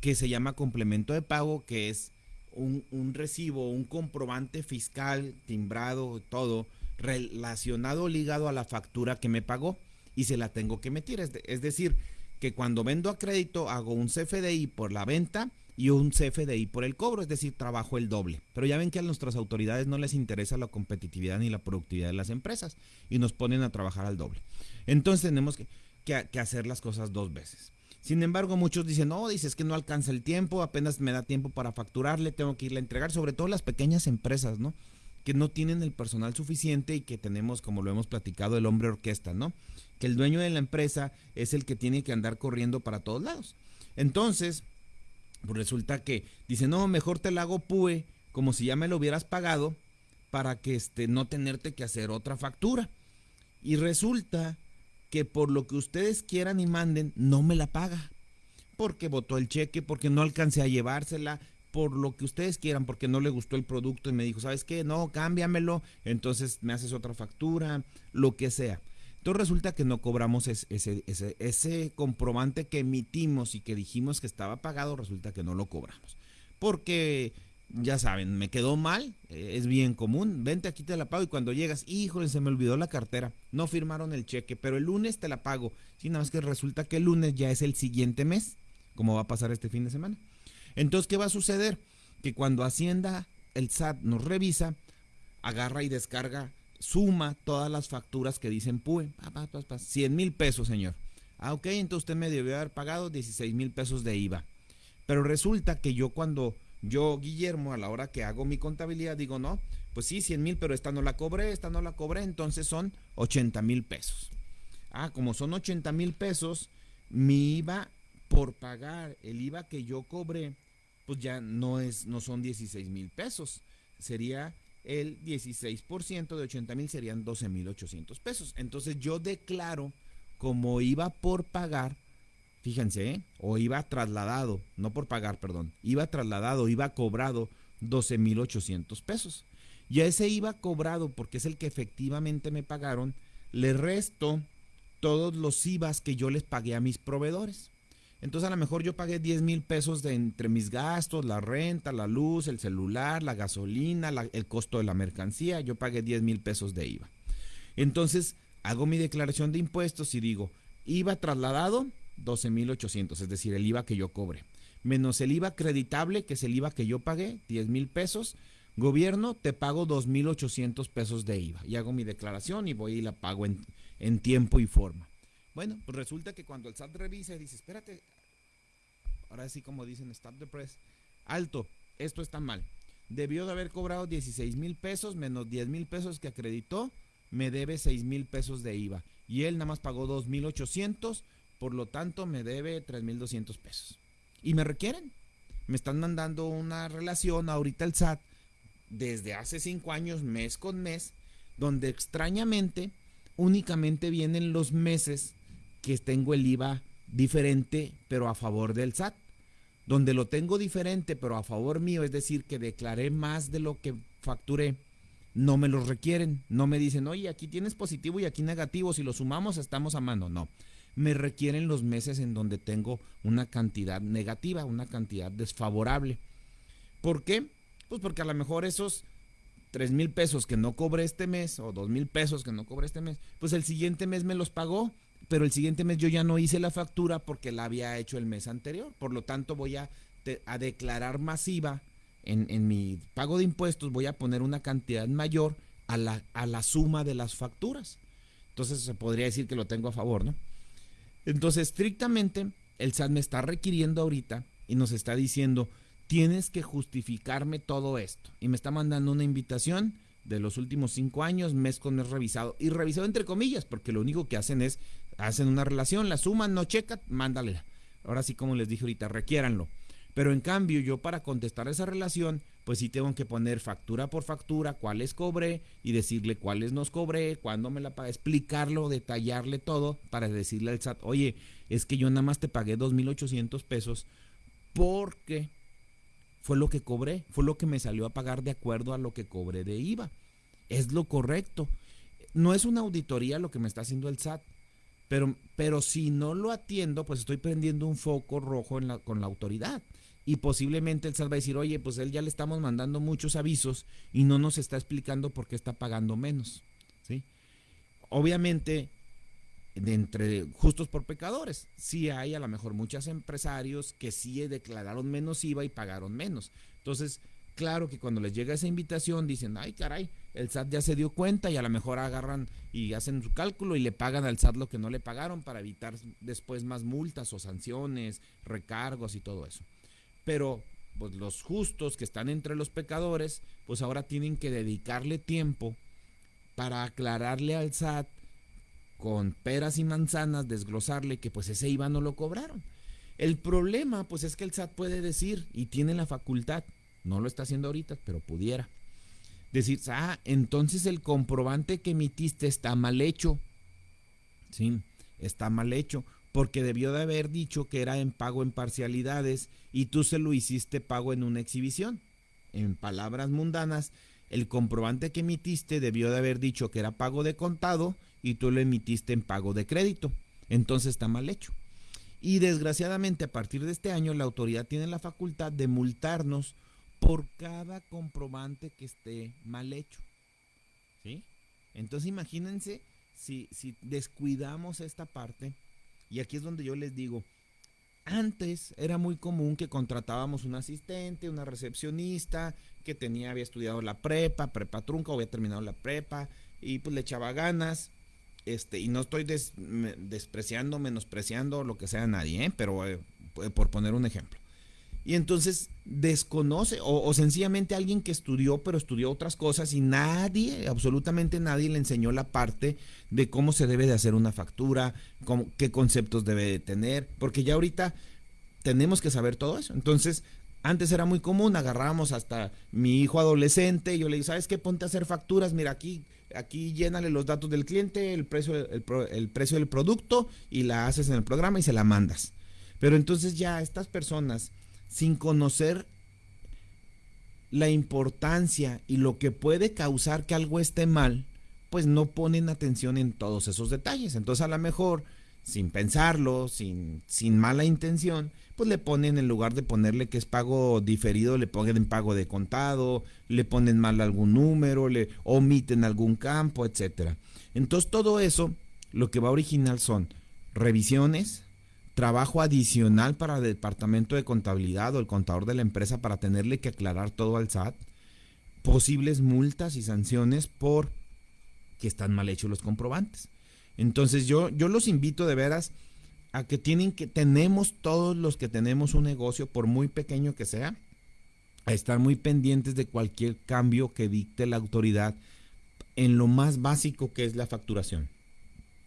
que se llama complemento de pago, que es un, un recibo, un comprobante fiscal, timbrado, todo, relacionado, ligado a la factura que me pagó y se la tengo que meter. Es, es, decir, que cuando vendo a crédito hago un CFDI por la venta y un CFDI por el cobro, es decir, trabajo el doble. Pero ya ven que a nuestras autoridades no les interesa la competitividad ni la productividad de las empresas y nos ponen a trabajar al doble. Entonces tenemos que, que, que hacer las cosas dos veces. Sin embargo, muchos dicen, no, dices que no alcanza el tiempo, apenas me da tiempo para facturarle, tengo que irle a entregar, sobre todo las pequeñas empresas, ¿no? Que no tienen el personal suficiente y que tenemos, como lo hemos platicado, el hombre orquesta, ¿no? Que el dueño de la empresa es el que tiene que andar corriendo para todos lados. Entonces, pues resulta que dice, no, mejor te la hago PUE, como si ya me lo hubieras pagado, para que este, no tenerte que hacer otra factura. Y resulta que por lo que ustedes quieran y manden, no me la paga. Porque votó el cheque, porque no alcancé a llevársela, por lo que ustedes quieran, porque no le gustó el producto y me dijo, ¿sabes qué? No, cámbiamelo, entonces me haces otra factura, lo que sea. Entonces resulta que no cobramos ese, ese, ese, comprobante que emitimos y que dijimos que estaba pagado, resulta que no lo cobramos. Porque, ya saben, me quedó mal, eh, es bien común, vente aquí te la pago y cuando llegas, híjole, se me olvidó la cartera, no firmaron el cheque, pero el lunes te la pago. Sí, nada más que resulta que el lunes ya es el siguiente mes, como va a pasar este fin de semana. Entonces, ¿qué va a suceder? Que cuando Hacienda, el SAT nos revisa, agarra y descarga, suma todas las facturas que dicen PUE. 100 mil pesos, señor. Ah, ok, entonces usted me debió haber pagado 16 mil pesos de IVA. Pero resulta que yo cuando, yo, Guillermo, a la hora que hago mi contabilidad, digo, no, pues sí, 100 mil, pero esta no la cobré, esta no la cobré, entonces son 80 mil pesos. Ah, como son 80 mil pesos, mi IVA por pagar el IVA que yo cobré, pues ya no es, no son 16 mil pesos, sería el 16% de 80 mil serían 12 mil 800 pesos. Entonces yo declaro como iba por pagar, fíjense, ¿eh? o iba trasladado, no por pagar, perdón, iba trasladado, iba cobrado 12 mil 800 pesos. Y a ese iba cobrado, porque es el que efectivamente me pagaron, le resto todos los IVAs que yo les pagué a mis proveedores. Entonces a lo mejor yo pagué 10 mil pesos de entre mis gastos, la renta, la luz, el celular, la gasolina, el costo de la mercancía, yo pagué 10 mil pesos de IVA. Entonces hago mi declaración de impuestos y digo, IVA trasladado, 12 mil 800, es decir, el IVA que yo cobre, menos el IVA acreditable, que es el IVA que yo pagué, 10 mil pesos. Gobierno, te pago 2.800 pesos de IVA. Y hago mi declaración y voy y la pago en, en tiempo y forma. Bueno, pues resulta que cuando el SAT revisa y dice, espérate, ahora sí como dicen, stop the press, alto, esto está mal. Debió de haber cobrado 16 mil pesos menos 10 mil pesos que acreditó, me debe 6 mil pesos de IVA. Y él nada más pagó 2.800, por lo tanto me debe 3.200 pesos. Y me requieren. Me están mandando una relación ahorita el SAT desde hace 5 años, mes con mes, donde extrañamente únicamente vienen los meses que tengo el IVA diferente, pero a favor del SAT. Donde lo tengo diferente, pero a favor mío, es decir, que declaré más de lo que facturé, no me lo requieren. No me dicen, oye, aquí tienes positivo y aquí negativo, si lo sumamos estamos a mano. No, me requieren los meses en donde tengo una cantidad negativa, una cantidad desfavorable. ¿Por qué? Pues porque a lo mejor esos 3 mil pesos que no cobré este mes o 2 mil pesos que no cobré este mes, pues el siguiente mes me los pagó pero el siguiente mes yo ya no hice la factura porque la había hecho el mes anterior. Por lo tanto, voy a, a declarar masiva en, en, mi pago de impuestos, voy a poner una cantidad mayor a la, a la suma de las facturas. Entonces se podría decir que lo tengo a favor, ¿no? Entonces, estrictamente, el SAT me está requiriendo ahorita y nos está diciendo, tienes que justificarme todo esto. Y me está mandando una invitación de los últimos cinco años, mes con mes revisado. Y revisado entre comillas, porque lo único que hacen es hacen una relación, la suman, no checa, mándale. Ahora sí, como les dije ahorita, requiéranlo. Pero en cambio, yo para contestar esa relación, pues sí tengo que poner factura por factura, cuáles cobré y decirle cuáles nos cobré, cuándo me la pagué, explicarlo, detallarle todo para decirle al SAT, oye, es que yo nada más te pagué 2.800 pesos porque fue lo que cobré, fue lo que me salió a pagar de acuerdo a lo que cobré de IVA. Es lo correcto. No es una auditoría lo que me está haciendo el SAT pero, pero si no lo atiendo, pues estoy prendiendo un foco rojo con la autoridad. Y posiblemente el SAT va a decir, oye, pues él ya le estamos mandando muchos avisos y no nos está explicando por qué está pagando menos. ¿sí? Obviamente, de entre justos por pecadores, sí hay a lo mejor muchos empresarios que sí declararon menos IVA y pagaron menos. Entonces, claro que cuando les llega esa invitación dicen, ay caray, el SAT ya se dio cuenta y a lo mejor agarran y hacen su cálculo y le pagan al SAT lo que no le pagaron para evitar después más multas o sanciones, recargos y todo eso. Pero pues los justos que están entre los pecadores, pues ahora tienen que dedicarle tiempo para aclararle al SAT con peras y manzanas, desglosarle que pues ese IVA no lo cobraron. El problema, pues es que el SAT puede decir, y tiene la facultad, no lo está haciendo ahorita, pero pudiera, decir, ah, entonces el comprobante que emitiste está mal hecho. Sí, está mal hecho, porque debió de haber dicho que era en pago en parcialidades y tú se lo hiciste pago en una exhibición. En palabras mundanas, el comprobante que emitiste debió de haber dicho que era pago de contado y tú lo emitiste en pago de crédito. Entonces está mal hecho. Y desgraciadamente a partir de este año la autoridad tiene la facultad de multarnos por cada comprobante que esté mal hecho. ¿Sí? Entonces imagínense si, si descuidamos esta parte, y aquí es donde yo les digo, antes era muy común que contratábamos un asistente, una recepcionista, que tenía, había estudiado la prepa, prepa trunca, había terminado la prepa, y pues le echaba ganas. Este, y no estoy despreciando, menospreciando lo que sea a nadie, ¿eh? pero eh, por poner un ejemplo. Y entonces desconoce, o, sencillamente alguien que estudió, pero estudió otras cosas y nadie, absolutamente nadie le enseñó la parte de cómo se debe de hacer una factura, cómo, qué conceptos debe de tener, porque ya ahorita tenemos que saber todo eso. Entonces, antes era muy común, agarrábamos hasta mi hijo adolescente, y yo le digo, ¿sabes qué? Ponte a hacer facturas, mira aquí, aquí llénale los datos del cliente, el precio, el, el precio del producto, y la haces en el programa y se la mandas. Pero entonces ya estas personas, sin conocer la importancia y lo que puede causar que algo esté mal, pues no ponen atención en todos esos detalles. Entonces a lo mejor, sin pensarlo, sin, sin mala intención, pues le ponen en lugar de ponerle que es pago diferido, le ponen en pago de contado, le ponen mal algún número, le omiten algún campo, etcétera. Entonces todo eso lo que va a originar son revisiones, trabajo adicional para el departamento de contabilidad o el contador de la empresa para tenerle que aclarar todo al SAT, posibles multas y sanciones por que están mal hechos los comprobantes. Entonces yo, yo los invito de veras a que tienen que, tenemos todos los que tenemos un negocio, por muy pequeño que sea, a estar muy pendientes de cualquier cambio que dicte la autoridad en lo más básico que es la facturación.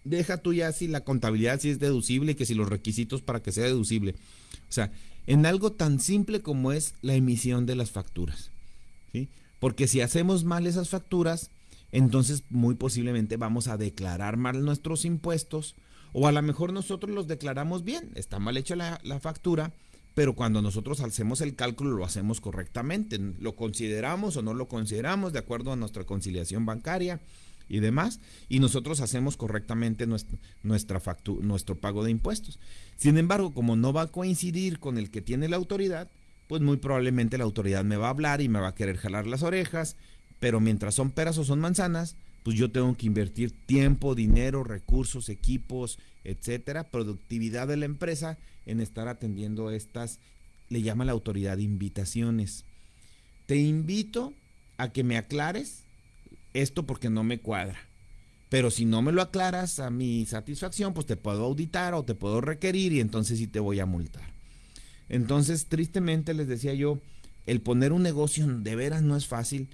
Deja tú ya si la contabilidad si es deducible, que si los requisitos para que sea deducible. O sea, en algo tan simple como es la emisión de las facturas. ¿sí? Porque si hacemos mal esas facturas, entonces muy posiblemente vamos a declarar mal nuestros impuestos o a lo mejor nosotros los declaramos bien, está mal hecha la, factura, pero cuando nosotros hacemos el cálculo lo hacemos correctamente, lo consideramos o no lo consideramos de acuerdo a nuestra conciliación bancaria y demás, y nosotros hacemos correctamente nuestra, nuestra nuestro pago de impuestos. Sin embargo, como no va a coincidir con el que tiene la autoridad, pues muy probablemente la autoridad me va a hablar y me va a querer jalar las orejas, pero mientras son peras o son manzanas, pues yo tengo que invertir tiempo, dinero, recursos, equipos, etcétera, productividad de la empresa en estar atendiendo estas, le llama la autoridad invitaciones. Te invito a que me aclares esto porque no me cuadra. Pero si no me lo aclaras a mi satisfacción, pues te puedo auditar o te puedo requerir y entonces sí te voy a multar. Entonces, tristemente les decía yo, el poner un negocio de veras no es fácil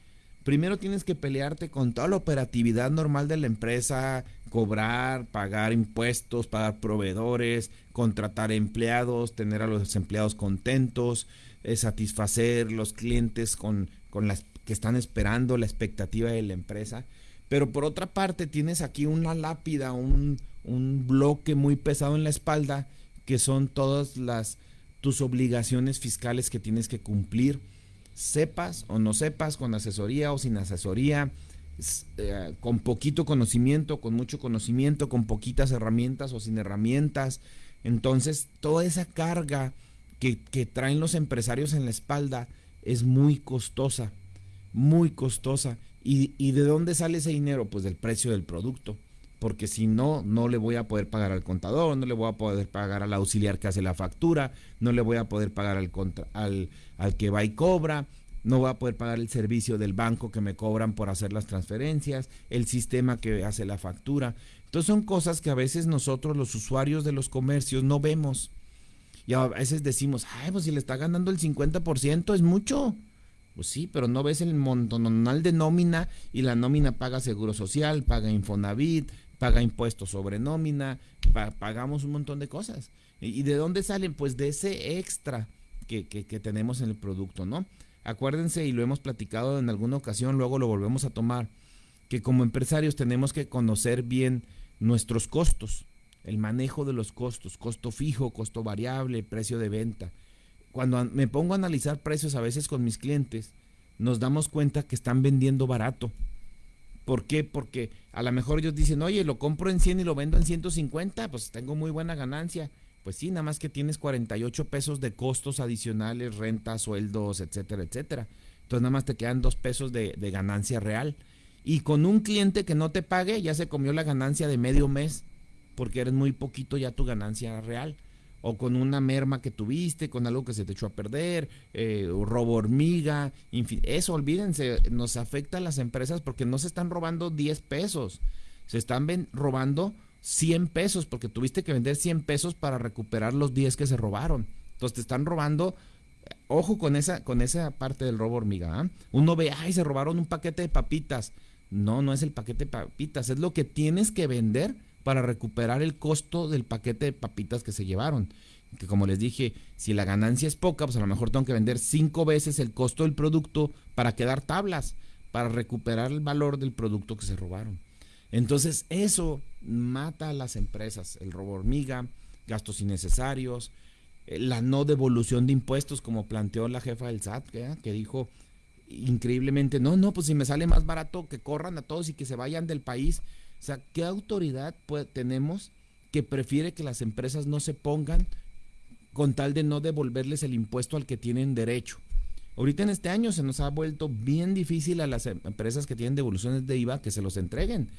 primero tienes que pelearte con toda la operatividad normal de la empresa, cobrar, pagar impuestos, pagar proveedores, contratar empleados, tener a los empleados contentos, eh, satisfacer los clientes con, con las que están esperando la expectativa de la empresa. Pero por otra parte tienes aquí una lápida, un, un bloque muy pesado en la espalda, que son todas las tus obligaciones fiscales que tienes que cumplir sepas o no sepas, con asesoría o sin asesoría, eh, con poquito conocimiento, con mucho conocimiento, con poquitas herramientas o sin herramientas. Entonces, toda esa carga que, traen los empresarios en la espalda es muy costosa, muy costosa. ¿Y, ¿Y de dónde sale ese dinero? Pues del precio del producto porque si no, no le voy a poder pagar al contador, no le voy a poder pagar al auxiliar que hace la factura, no le voy a poder pagar al, al, al que va y cobra, no voy a poder pagar el servicio del banco que me cobran por hacer las transferencias, el sistema que hace la factura. Entonces son cosas que a veces nosotros los usuarios de los comercios no vemos. Y a veces decimos, ay, pues si le está ganando el 50% es mucho. Pues sí, pero no ves el montonal de nómina y la nómina paga seguro social, paga Infonavit, paga impuestos sobre nómina, pagamos un montón de cosas. ¿Y, de dónde salen? Pues de ese extra que, que, que tenemos en el producto, ¿no? Acuérdense, y lo hemos platicado en alguna ocasión, luego lo volvemos a tomar, que como empresarios tenemos que conocer bien nuestros costos, el manejo de los costos, costo fijo, costo variable, precio de venta. Cuando me pongo a analizar precios a veces con mis clientes, nos damos cuenta que están vendiendo barato. ¿Por qué? Porque a lo mejor ellos dicen, oye, lo compro en 100 y lo vendo en 150, pues tengo muy buena ganancia. Pues sí, nada más que tienes 48 pesos de costos adicionales, rentas, sueldos, etcétera, etcétera. Entonces nada más te quedan dos pesos de, de ganancia real. Y con un cliente que no te pague, ya se comió la ganancia de medio mes, porque eres muy poquito ya tu ganancia real o con una merma que tuviste, con algo que se te echó a perder, eh, robo hormiga, eso olvídense, nos afecta a las empresas porque no se están robando 10 pesos, se están robando 100 pesos, porque tuviste que vender 100 pesos para recuperar los 10 que se robaron. Entonces te están robando, ojo con esa, con esa parte del robo hormiga. ¿ah? Uno ve, ay, se robaron un paquete de papitas. No, no es el paquete de papitas, es lo que tienes que vender para recuperar el costo del paquete de papitas que se llevaron. Que como les dije, si la ganancia es poca, pues a lo mejor tengo que vender cinco veces el costo del producto para quedar tablas, para recuperar el valor del producto que se robaron. Entonces eso mata a las empresas, el robo hormiga, gastos innecesarios, eh, la no devolución de impuestos, como planteó la jefa del SAT, que dijo increíblemente, no, no, pues si me sale más barato que corran a todos y que se vayan del país. O sea, ¿qué autoridad tenemos que prefiere que las empresas no se pongan con tal de no devolverles el impuesto al que tienen derecho? Ahorita en este año se nos ha vuelto bien difícil a las em-, empresas que tienen devoluciones de IVA que se los entreguen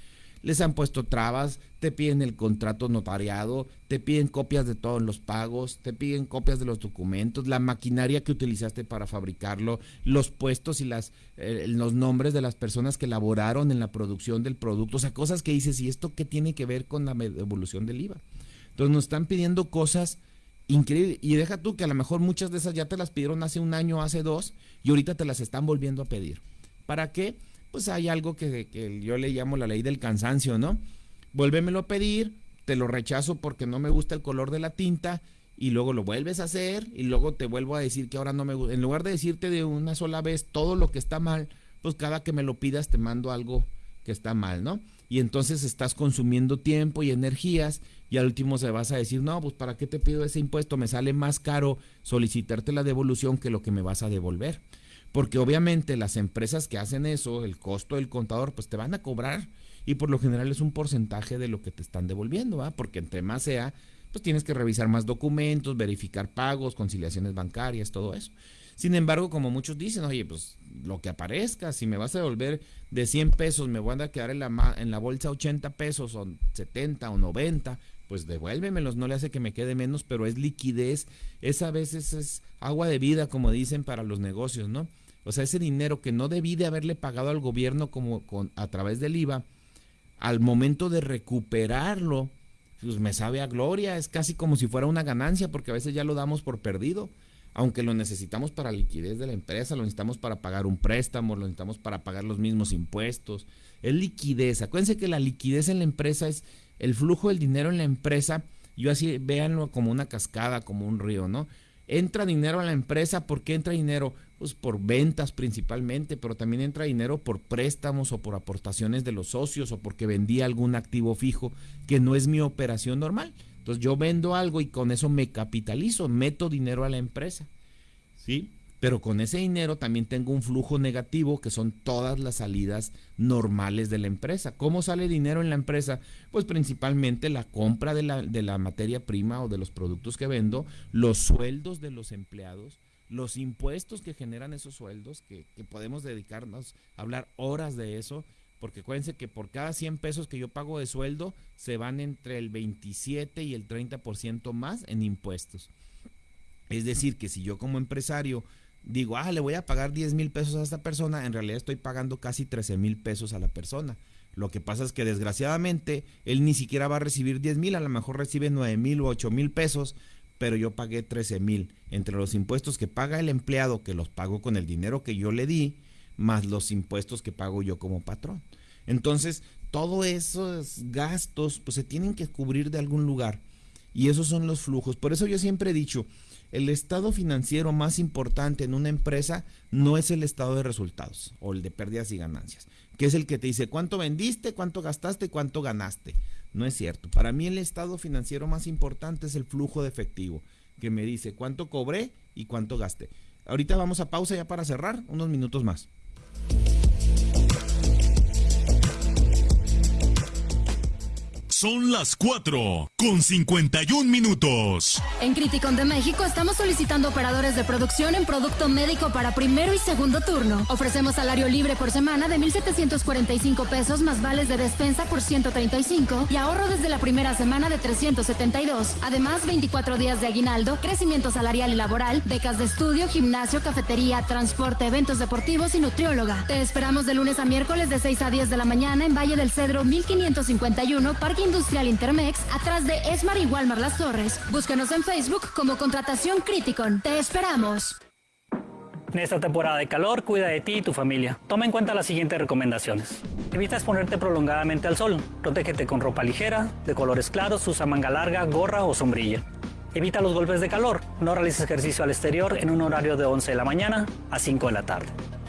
les han puesto trabas, te piden el contrato notariado, te piden copias de todos los pagos, te piden copias de los documentos, la maquinaria que utilizaste para fabricarlo, los puestos y las, eh, los nombres de las personas que elaboraron en la producción del producto, o sea, cosas que dices, ¿y esto qué tiene que ver con la devolución del IVA? Entonces nos están pidiendo cosas increíbles, y deja tú que a lo mejor muchas de esas ya te las pidieron hace un año, hace dos, y ahorita te las están volviendo a pedir. ¿Para qué? Pues hay algo que, yo le llamo la ley del cansancio, ¿no? Vuélvemelo a pedir, te lo rechazo porque no me gusta el color de la tinta y luego lo vuelves a hacer y luego te vuelvo a decir que ahora no me gusta. En lugar de decirte de una sola vez todo lo que está mal, pues cada que me lo pidas te mando algo que está mal, ¿no? Y entonces estás consumiendo tiempo y energías y al último se vas a decir, no, pues ¿para qué te pido ese impuesto? Me sale más caro solicitarte la devolución que lo que me vas a devolver. Porque obviamente las empresas que hacen eso, el costo del contador, pues te van a cobrar y por lo general es un porcentaje de lo que te están devolviendo, ¿va? Porque entre más sea, pues tienes que revisar más documentos, verificar pagos, conciliaciones bancarias, todo eso. Sin embargo, como muchos dicen, oye, pues lo que aparezca, si me vas a devolver de 100 pesos, me voy a quedar en la, en la bolsa 80 pesos o 70 o 90, pues devuélvemelos, no le hace que me quede menos, pero es liquidez, esa a veces es agua de vida, como dicen para los negocios, ¿no? O sea, ese dinero que no debí de haberle pagado al gobierno como con, a través del IVA, al momento de recuperarlo, pues me sabe a gloria, es casi como si fuera una ganancia, porque a veces ya lo damos por perdido, aunque lo necesitamos para liquidez de la empresa, lo necesitamos para pagar un préstamo, lo necesitamos para pagar los mismos impuestos, es liquidez. Acuérdense que la liquidez en la empresa es el flujo del dinero en la empresa, yo así véanlo como una cascada, como un río, ¿no? Entra dinero a la empresa, ¿por qué entra dinero? Pues por ventas principalmente, pero también entra dinero por préstamos o por aportaciones de los socios o porque vendí algún activo fijo que no es mi operación normal. Entonces yo vendo algo y con eso me capitalizo, meto dinero a la empresa. ¿Sí? Pero con ese dinero también tengo un flujo negativo que son todas las salidas normales de la empresa. ¿Cómo sale dinero en la empresa? Pues principalmente la compra de la, de la materia prima o de los productos que vendo, los sueldos de los empleados, los impuestos que generan esos sueldos, que, podemos dedicarnos a hablar horas de eso, porque acuérdense que por cada 100 pesos que yo pago de sueldo, se van entre el 27 y el 30% más en impuestos. Es decir, que si yo como empresario digo, ah, le voy a pagar 10 mil pesos a esta persona, en realidad estoy pagando casi 13 mil pesos a la persona. Lo que pasa es que desgraciadamente él ni siquiera va a recibir 10 mil, a lo mejor recibe 9 mil o 8 mil pesos, pero yo pagué 13 mil. Entre los impuestos que paga el empleado, que los pago con el dinero que yo le di, más los impuestos que pago yo como patrón. Entonces, todos esos gastos pues se tienen que cubrir de algún lugar. Y esos son los flujos. Por eso yo siempre he dicho, el estado financiero más importante en una empresa no es el estado de resultados o el de pérdidas y ganancias, que es el que te dice cuánto vendiste, cuánto gastaste, cuánto ganaste. No es cierto. Para mí el estado financiero más importante es el flujo de efectivo, que me dice cuánto cobré y cuánto gasté. Ahorita vamos a pausa ya para cerrar, unos minutos más. Son las 4 con 51 minutos. En Criticon de México estamos solicitando operadores de producción en producto médico para primero y segundo turno. Ofrecemos salario libre por semana de 1,745 pesos más vales de despensa por 135 y ahorro desde la primera semana de 372. Además, 24 días de aguinaldo, crecimiento salarial y laboral, becas de estudio, gimnasio, cafetería, transporte, eventos deportivos y nutrióloga. Te esperamos de lunes a miércoles de 6 a 10 de la mañana en Valle del Cedro 1551, Parque Industrial Intermex, atrás de Esmar y Walmar Las Torres. Búscanos en Facebook como Contratación Criticon. Te esperamos. En esta temporada de calor, cuida de ti y tu familia. Toma en cuenta las siguientes recomendaciones. Evita exponerte prolongadamente al sol. Protégete con ropa ligera, de colores claros, usa manga larga, gorra o sombrilla. Evita los golpes de calor. No realices ejercicio al exterior en un horario de 11 de la mañana a 5 de la tarde.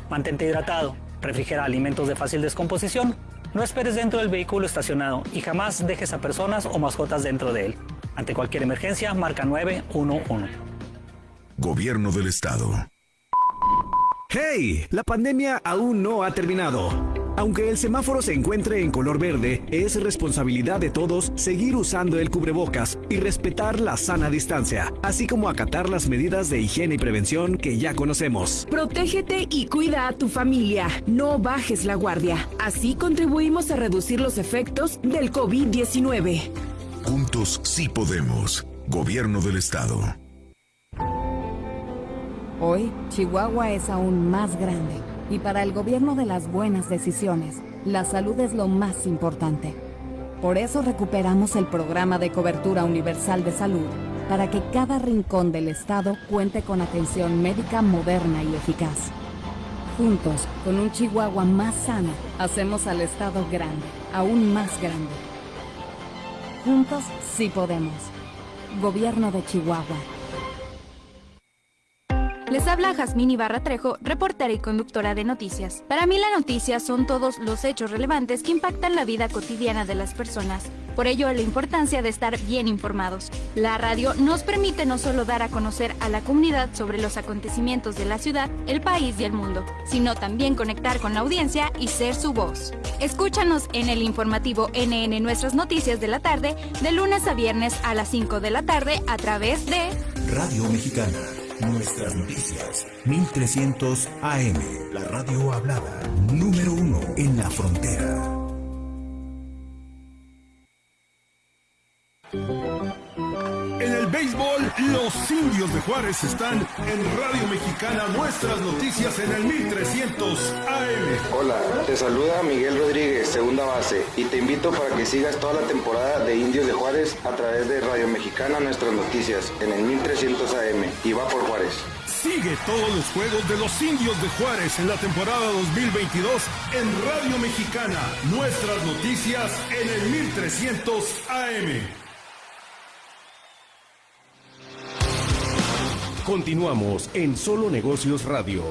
Mantente hidratado. Refrigera alimentos de fácil descomposición no esperes dentro del vehículo estacionado y jamás dejes a personas o mascotas dentro de él. Ante cualquier emergencia, marca 911. Gobierno del Estado. ¡Hey! La pandemia aún no ha terminado. Aunque el semáforo se encuentre en color verde, es responsabilidad de todos seguir usando el cubrebocas y respetar la sana distancia, así como acatar las medidas de higiene y prevención que ya conocemos. Protégete y cuida a tu familia. No bajes la guardia. Así contribuimos a reducir los efectos del COVID-19. Juntos sí podemos. Gobierno del Estado. Hoy, Chihuahua es aún más grande y para el gobierno de las buenas decisiones, la salud es lo más importante. Por eso recuperamos el programa de cobertura universal de salud, para que cada rincón del Estado cuente con atención médica moderna y eficaz. Juntos, con un Chihuahua más sano, hacemos al Estado grande, aún más grande. Juntos sí podemos. Gobierno de Chihuahua. Les habla Jazmín Ibarra Trejo, reportera y conductora de noticias. Para mí la noticia son todos los hechos relevantes que impactan la vida cotidiana de las personas. Por ello, la importancia de estar bien informados. La radio nos permite no solo dar a conocer a la comunidad sobre los acontecimientos de la ciudad, el país y el mundo, sino también conectar con la audiencia y ser su voz. Escúchanos en el informativo NN Nuestras Noticias de la tarde, de lunes a viernes a las 5 de la tarde a través de Radio Mexicana. Nuestras noticias, 1300 AM, la radio hablada, número uno en la frontera. En el béisbol, los indios de Juárez están en Radio Mexicana, nuestras noticias en el 1300 AM. Hola, te saluda Miguel Rodríguez, segunda base, y te invito para que sigas toda la temporada de Indios de Juárez a través de Radio Mexicana, nuestras noticias en el 1300 AM. Y va por Juárez. Sigue todos los juegos de los indios de Juárez en la temporada 2022 en Radio Mexicana, nuestras noticias en el 1300 AM. Continuamos en Solo Negocios Radio.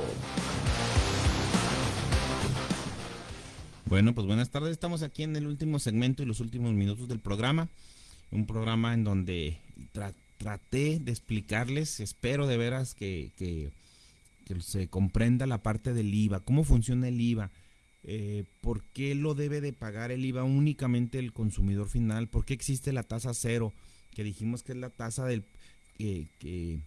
Bueno, pues buenas tardes. Estamos aquí en el último segmento y los últimos minutos del programa. Un programa en donde tra traté de explicarles, espero de veras que, se comprenda la parte del IVA, cómo funciona el IVA, eh, por qué lo debe de pagar el IVA únicamente el consumidor final, por qué existe la tasa cero, que dijimos que es la tasa del que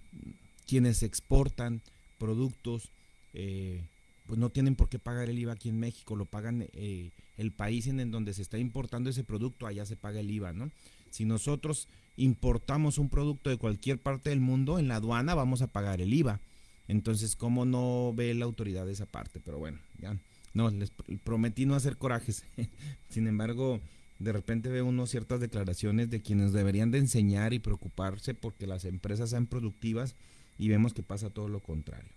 quienes exportan productos eh, pues no tienen por qué pagar el IVA aquí en México, lo pagan eh, el país en, en donde se está importando ese producto, allá se paga el IVA, ¿no? Si nosotros importamos un producto de cualquier parte del mundo, en la aduana vamos a pagar el IVA. Entonces, ¿cómo no ve la autoridad esa parte? Pero bueno, ya, no, les prometí no hacer corajes. Sin embargo, de repente ve uno ciertas declaraciones de quienes deberían de enseñar y preocuparse porque las empresas sean productivas y vemos que pasa todo lo contrario.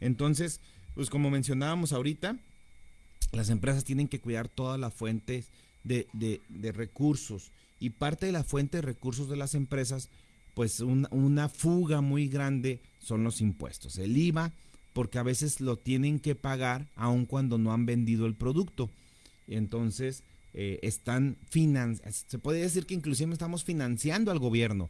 Entonces, pues como mencionábamos ahorita, las empresas tienen que cuidar todas las fuentes de, de, recursos y parte de la fuente de recursos de las empresas, pues una fuga muy grande son los impuestos. El IVA, porque a veces lo tienen que pagar aun cuando no han vendido el producto. Entonces, eh, están se puede decir que inclusive estamos financiando al gobierno,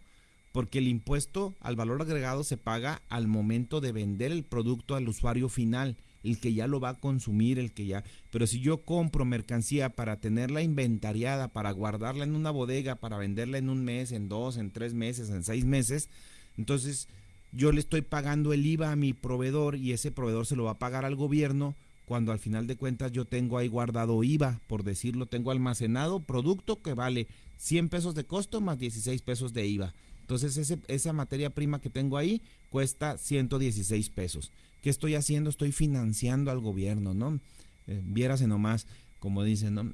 porque el impuesto al valor agregado se paga al momento de vender el producto al usuario final, el que ya lo va a consumir, el que ya... Pero si yo compro mercancía para tenerla inventariada, para guardarla en una bodega, para venderla en un mes, en dos, en tres meses, en seis meses, entonces yo le estoy pagando el IVA a mi proveedor y ese proveedor se lo va a pagar al gobierno cuando al final de cuentas yo tengo ahí guardado IVA, por decirlo, tengo almacenado producto que vale 100 pesos de costo más 16 pesos de IVA. Entonces ese, esa materia prima que tengo ahí cuesta 116 pesos. ¿Qué estoy haciendo? Estoy financiando al gobierno, ¿no? Eh, viérase nomás como dicen, ¿no?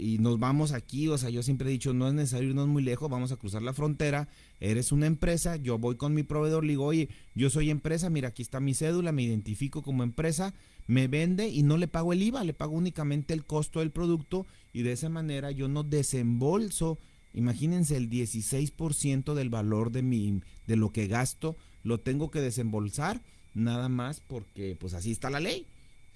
y nos vamos aquí, o sea, yo siempre he dicho, no es necesario irnos muy lejos, vamos a cruzar la frontera, eres una empresa, yo voy con mi proveedor, le digo, oye, yo soy empresa, mira, aquí está mi cédula, me identifico como empresa, me vende y no le pago el IVA, le pago únicamente el costo del producto y de esa manera yo no desembolso, imagínense el 16% del valor de mi de lo que gasto, lo tengo que desembolsar nada más porque pues así está la ley.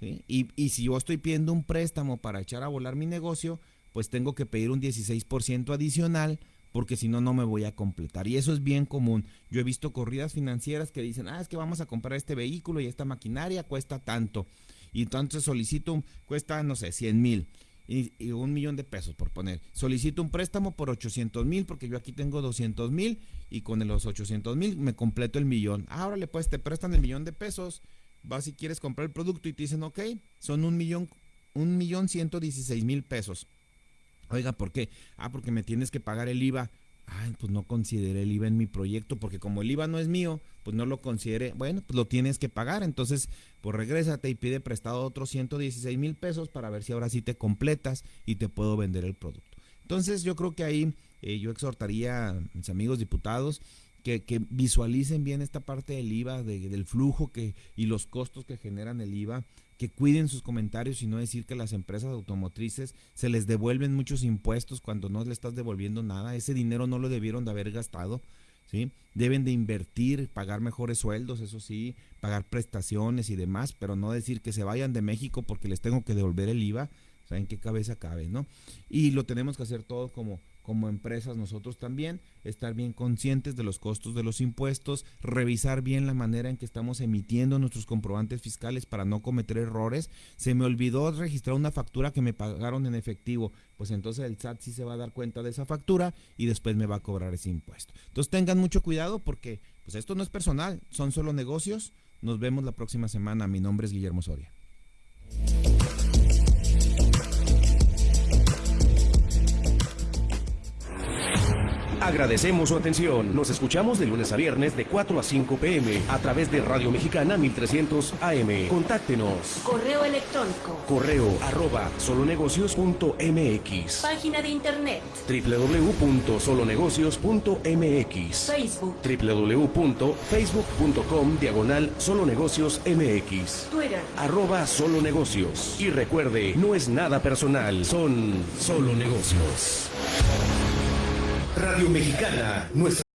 Y, y si yo estoy pidiendo un préstamo para echar a volar mi negocio, pues tengo que pedir un 16% adicional porque si no, no me voy a completar. Y eso es bien común. Yo he visto corridas financieras que dicen, ah, es que vamos a comprar este vehículo y esta maquinaria cuesta tanto. Y entonces solicito, cuesta, no sé, 100 mil. Y, un millón de pesos por poner. Solicito un préstamo por 800 mil porque yo aquí tengo 200 mil y con los 800 mil me completo el millón. Ahora le pues te prestan el millón de pesos vas si quieres comprar el producto y te dicen, ok, son un millón, un millón ciento dieciséis mil pesos. Oiga, ¿por qué? Ah, porque me tienes que pagar el IVA. Ay, pues no consideré el IVA en mi proyecto, porque como el IVA no es mío, pues no lo consideré. Bueno, pues lo tienes que pagar. Entonces, pues regrésate y pide prestado otros 116 mil pesos para ver si ahora sí te completas y te puedo vender el producto. Entonces, yo creo que ahí eh, yo exhortaría a mis amigos diputados que, visualicen bien esta parte del IVA, del flujo que, y los costos que generan el IVA, que cuiden sus comentarios y no decir que las empresas automotrices se les devuelven muchos impuestos cuando no le estás devolviendo nada. Ese dinero no lo debieron de haber gastado. ¿sí? Deben de invertir, pagar mejores sueldos, eso sí, pagar prestaciones y demás, pero no decir que se vayan de México porque les tengo que devolver el IVA. ¿Saben qué cabeza cabe, no? Y lo tenemos que hacer todo como como empresas nosotros también, estar bien conscientes de los costos de los impuestos, revisar bien la manera en que estamos emitiendo nuestros comprobantes fiscales para no cometer errores. Se me olvidó registrar una factura que me pagaron en efectivo, pues entonces el SAT sí se va a dar cuenta de esa factura y después me va a cobrar ese impuesto. Entonces tengan mucho cuidado porque pues esto no es personal, son solo negocios. Nos vemos la próxima semana. Mi nombre es Guillermo Soria. Agradecemos su atención. Nos escuchamos de lunes a viernes de 4 a 5 pm a través de Radio Mexicana 1300 AM. Contáctenos. Correo electrónico. Correo arroba solonegocios.mx. Página de internet. www.solonegocios.mx. Facebook. www.facebook.com diagonal solonegocios mx. Twitter. Arroba solonegocios. Y recuerde, no es nada personal, son solo negocios. Radio Mexicana, nuestra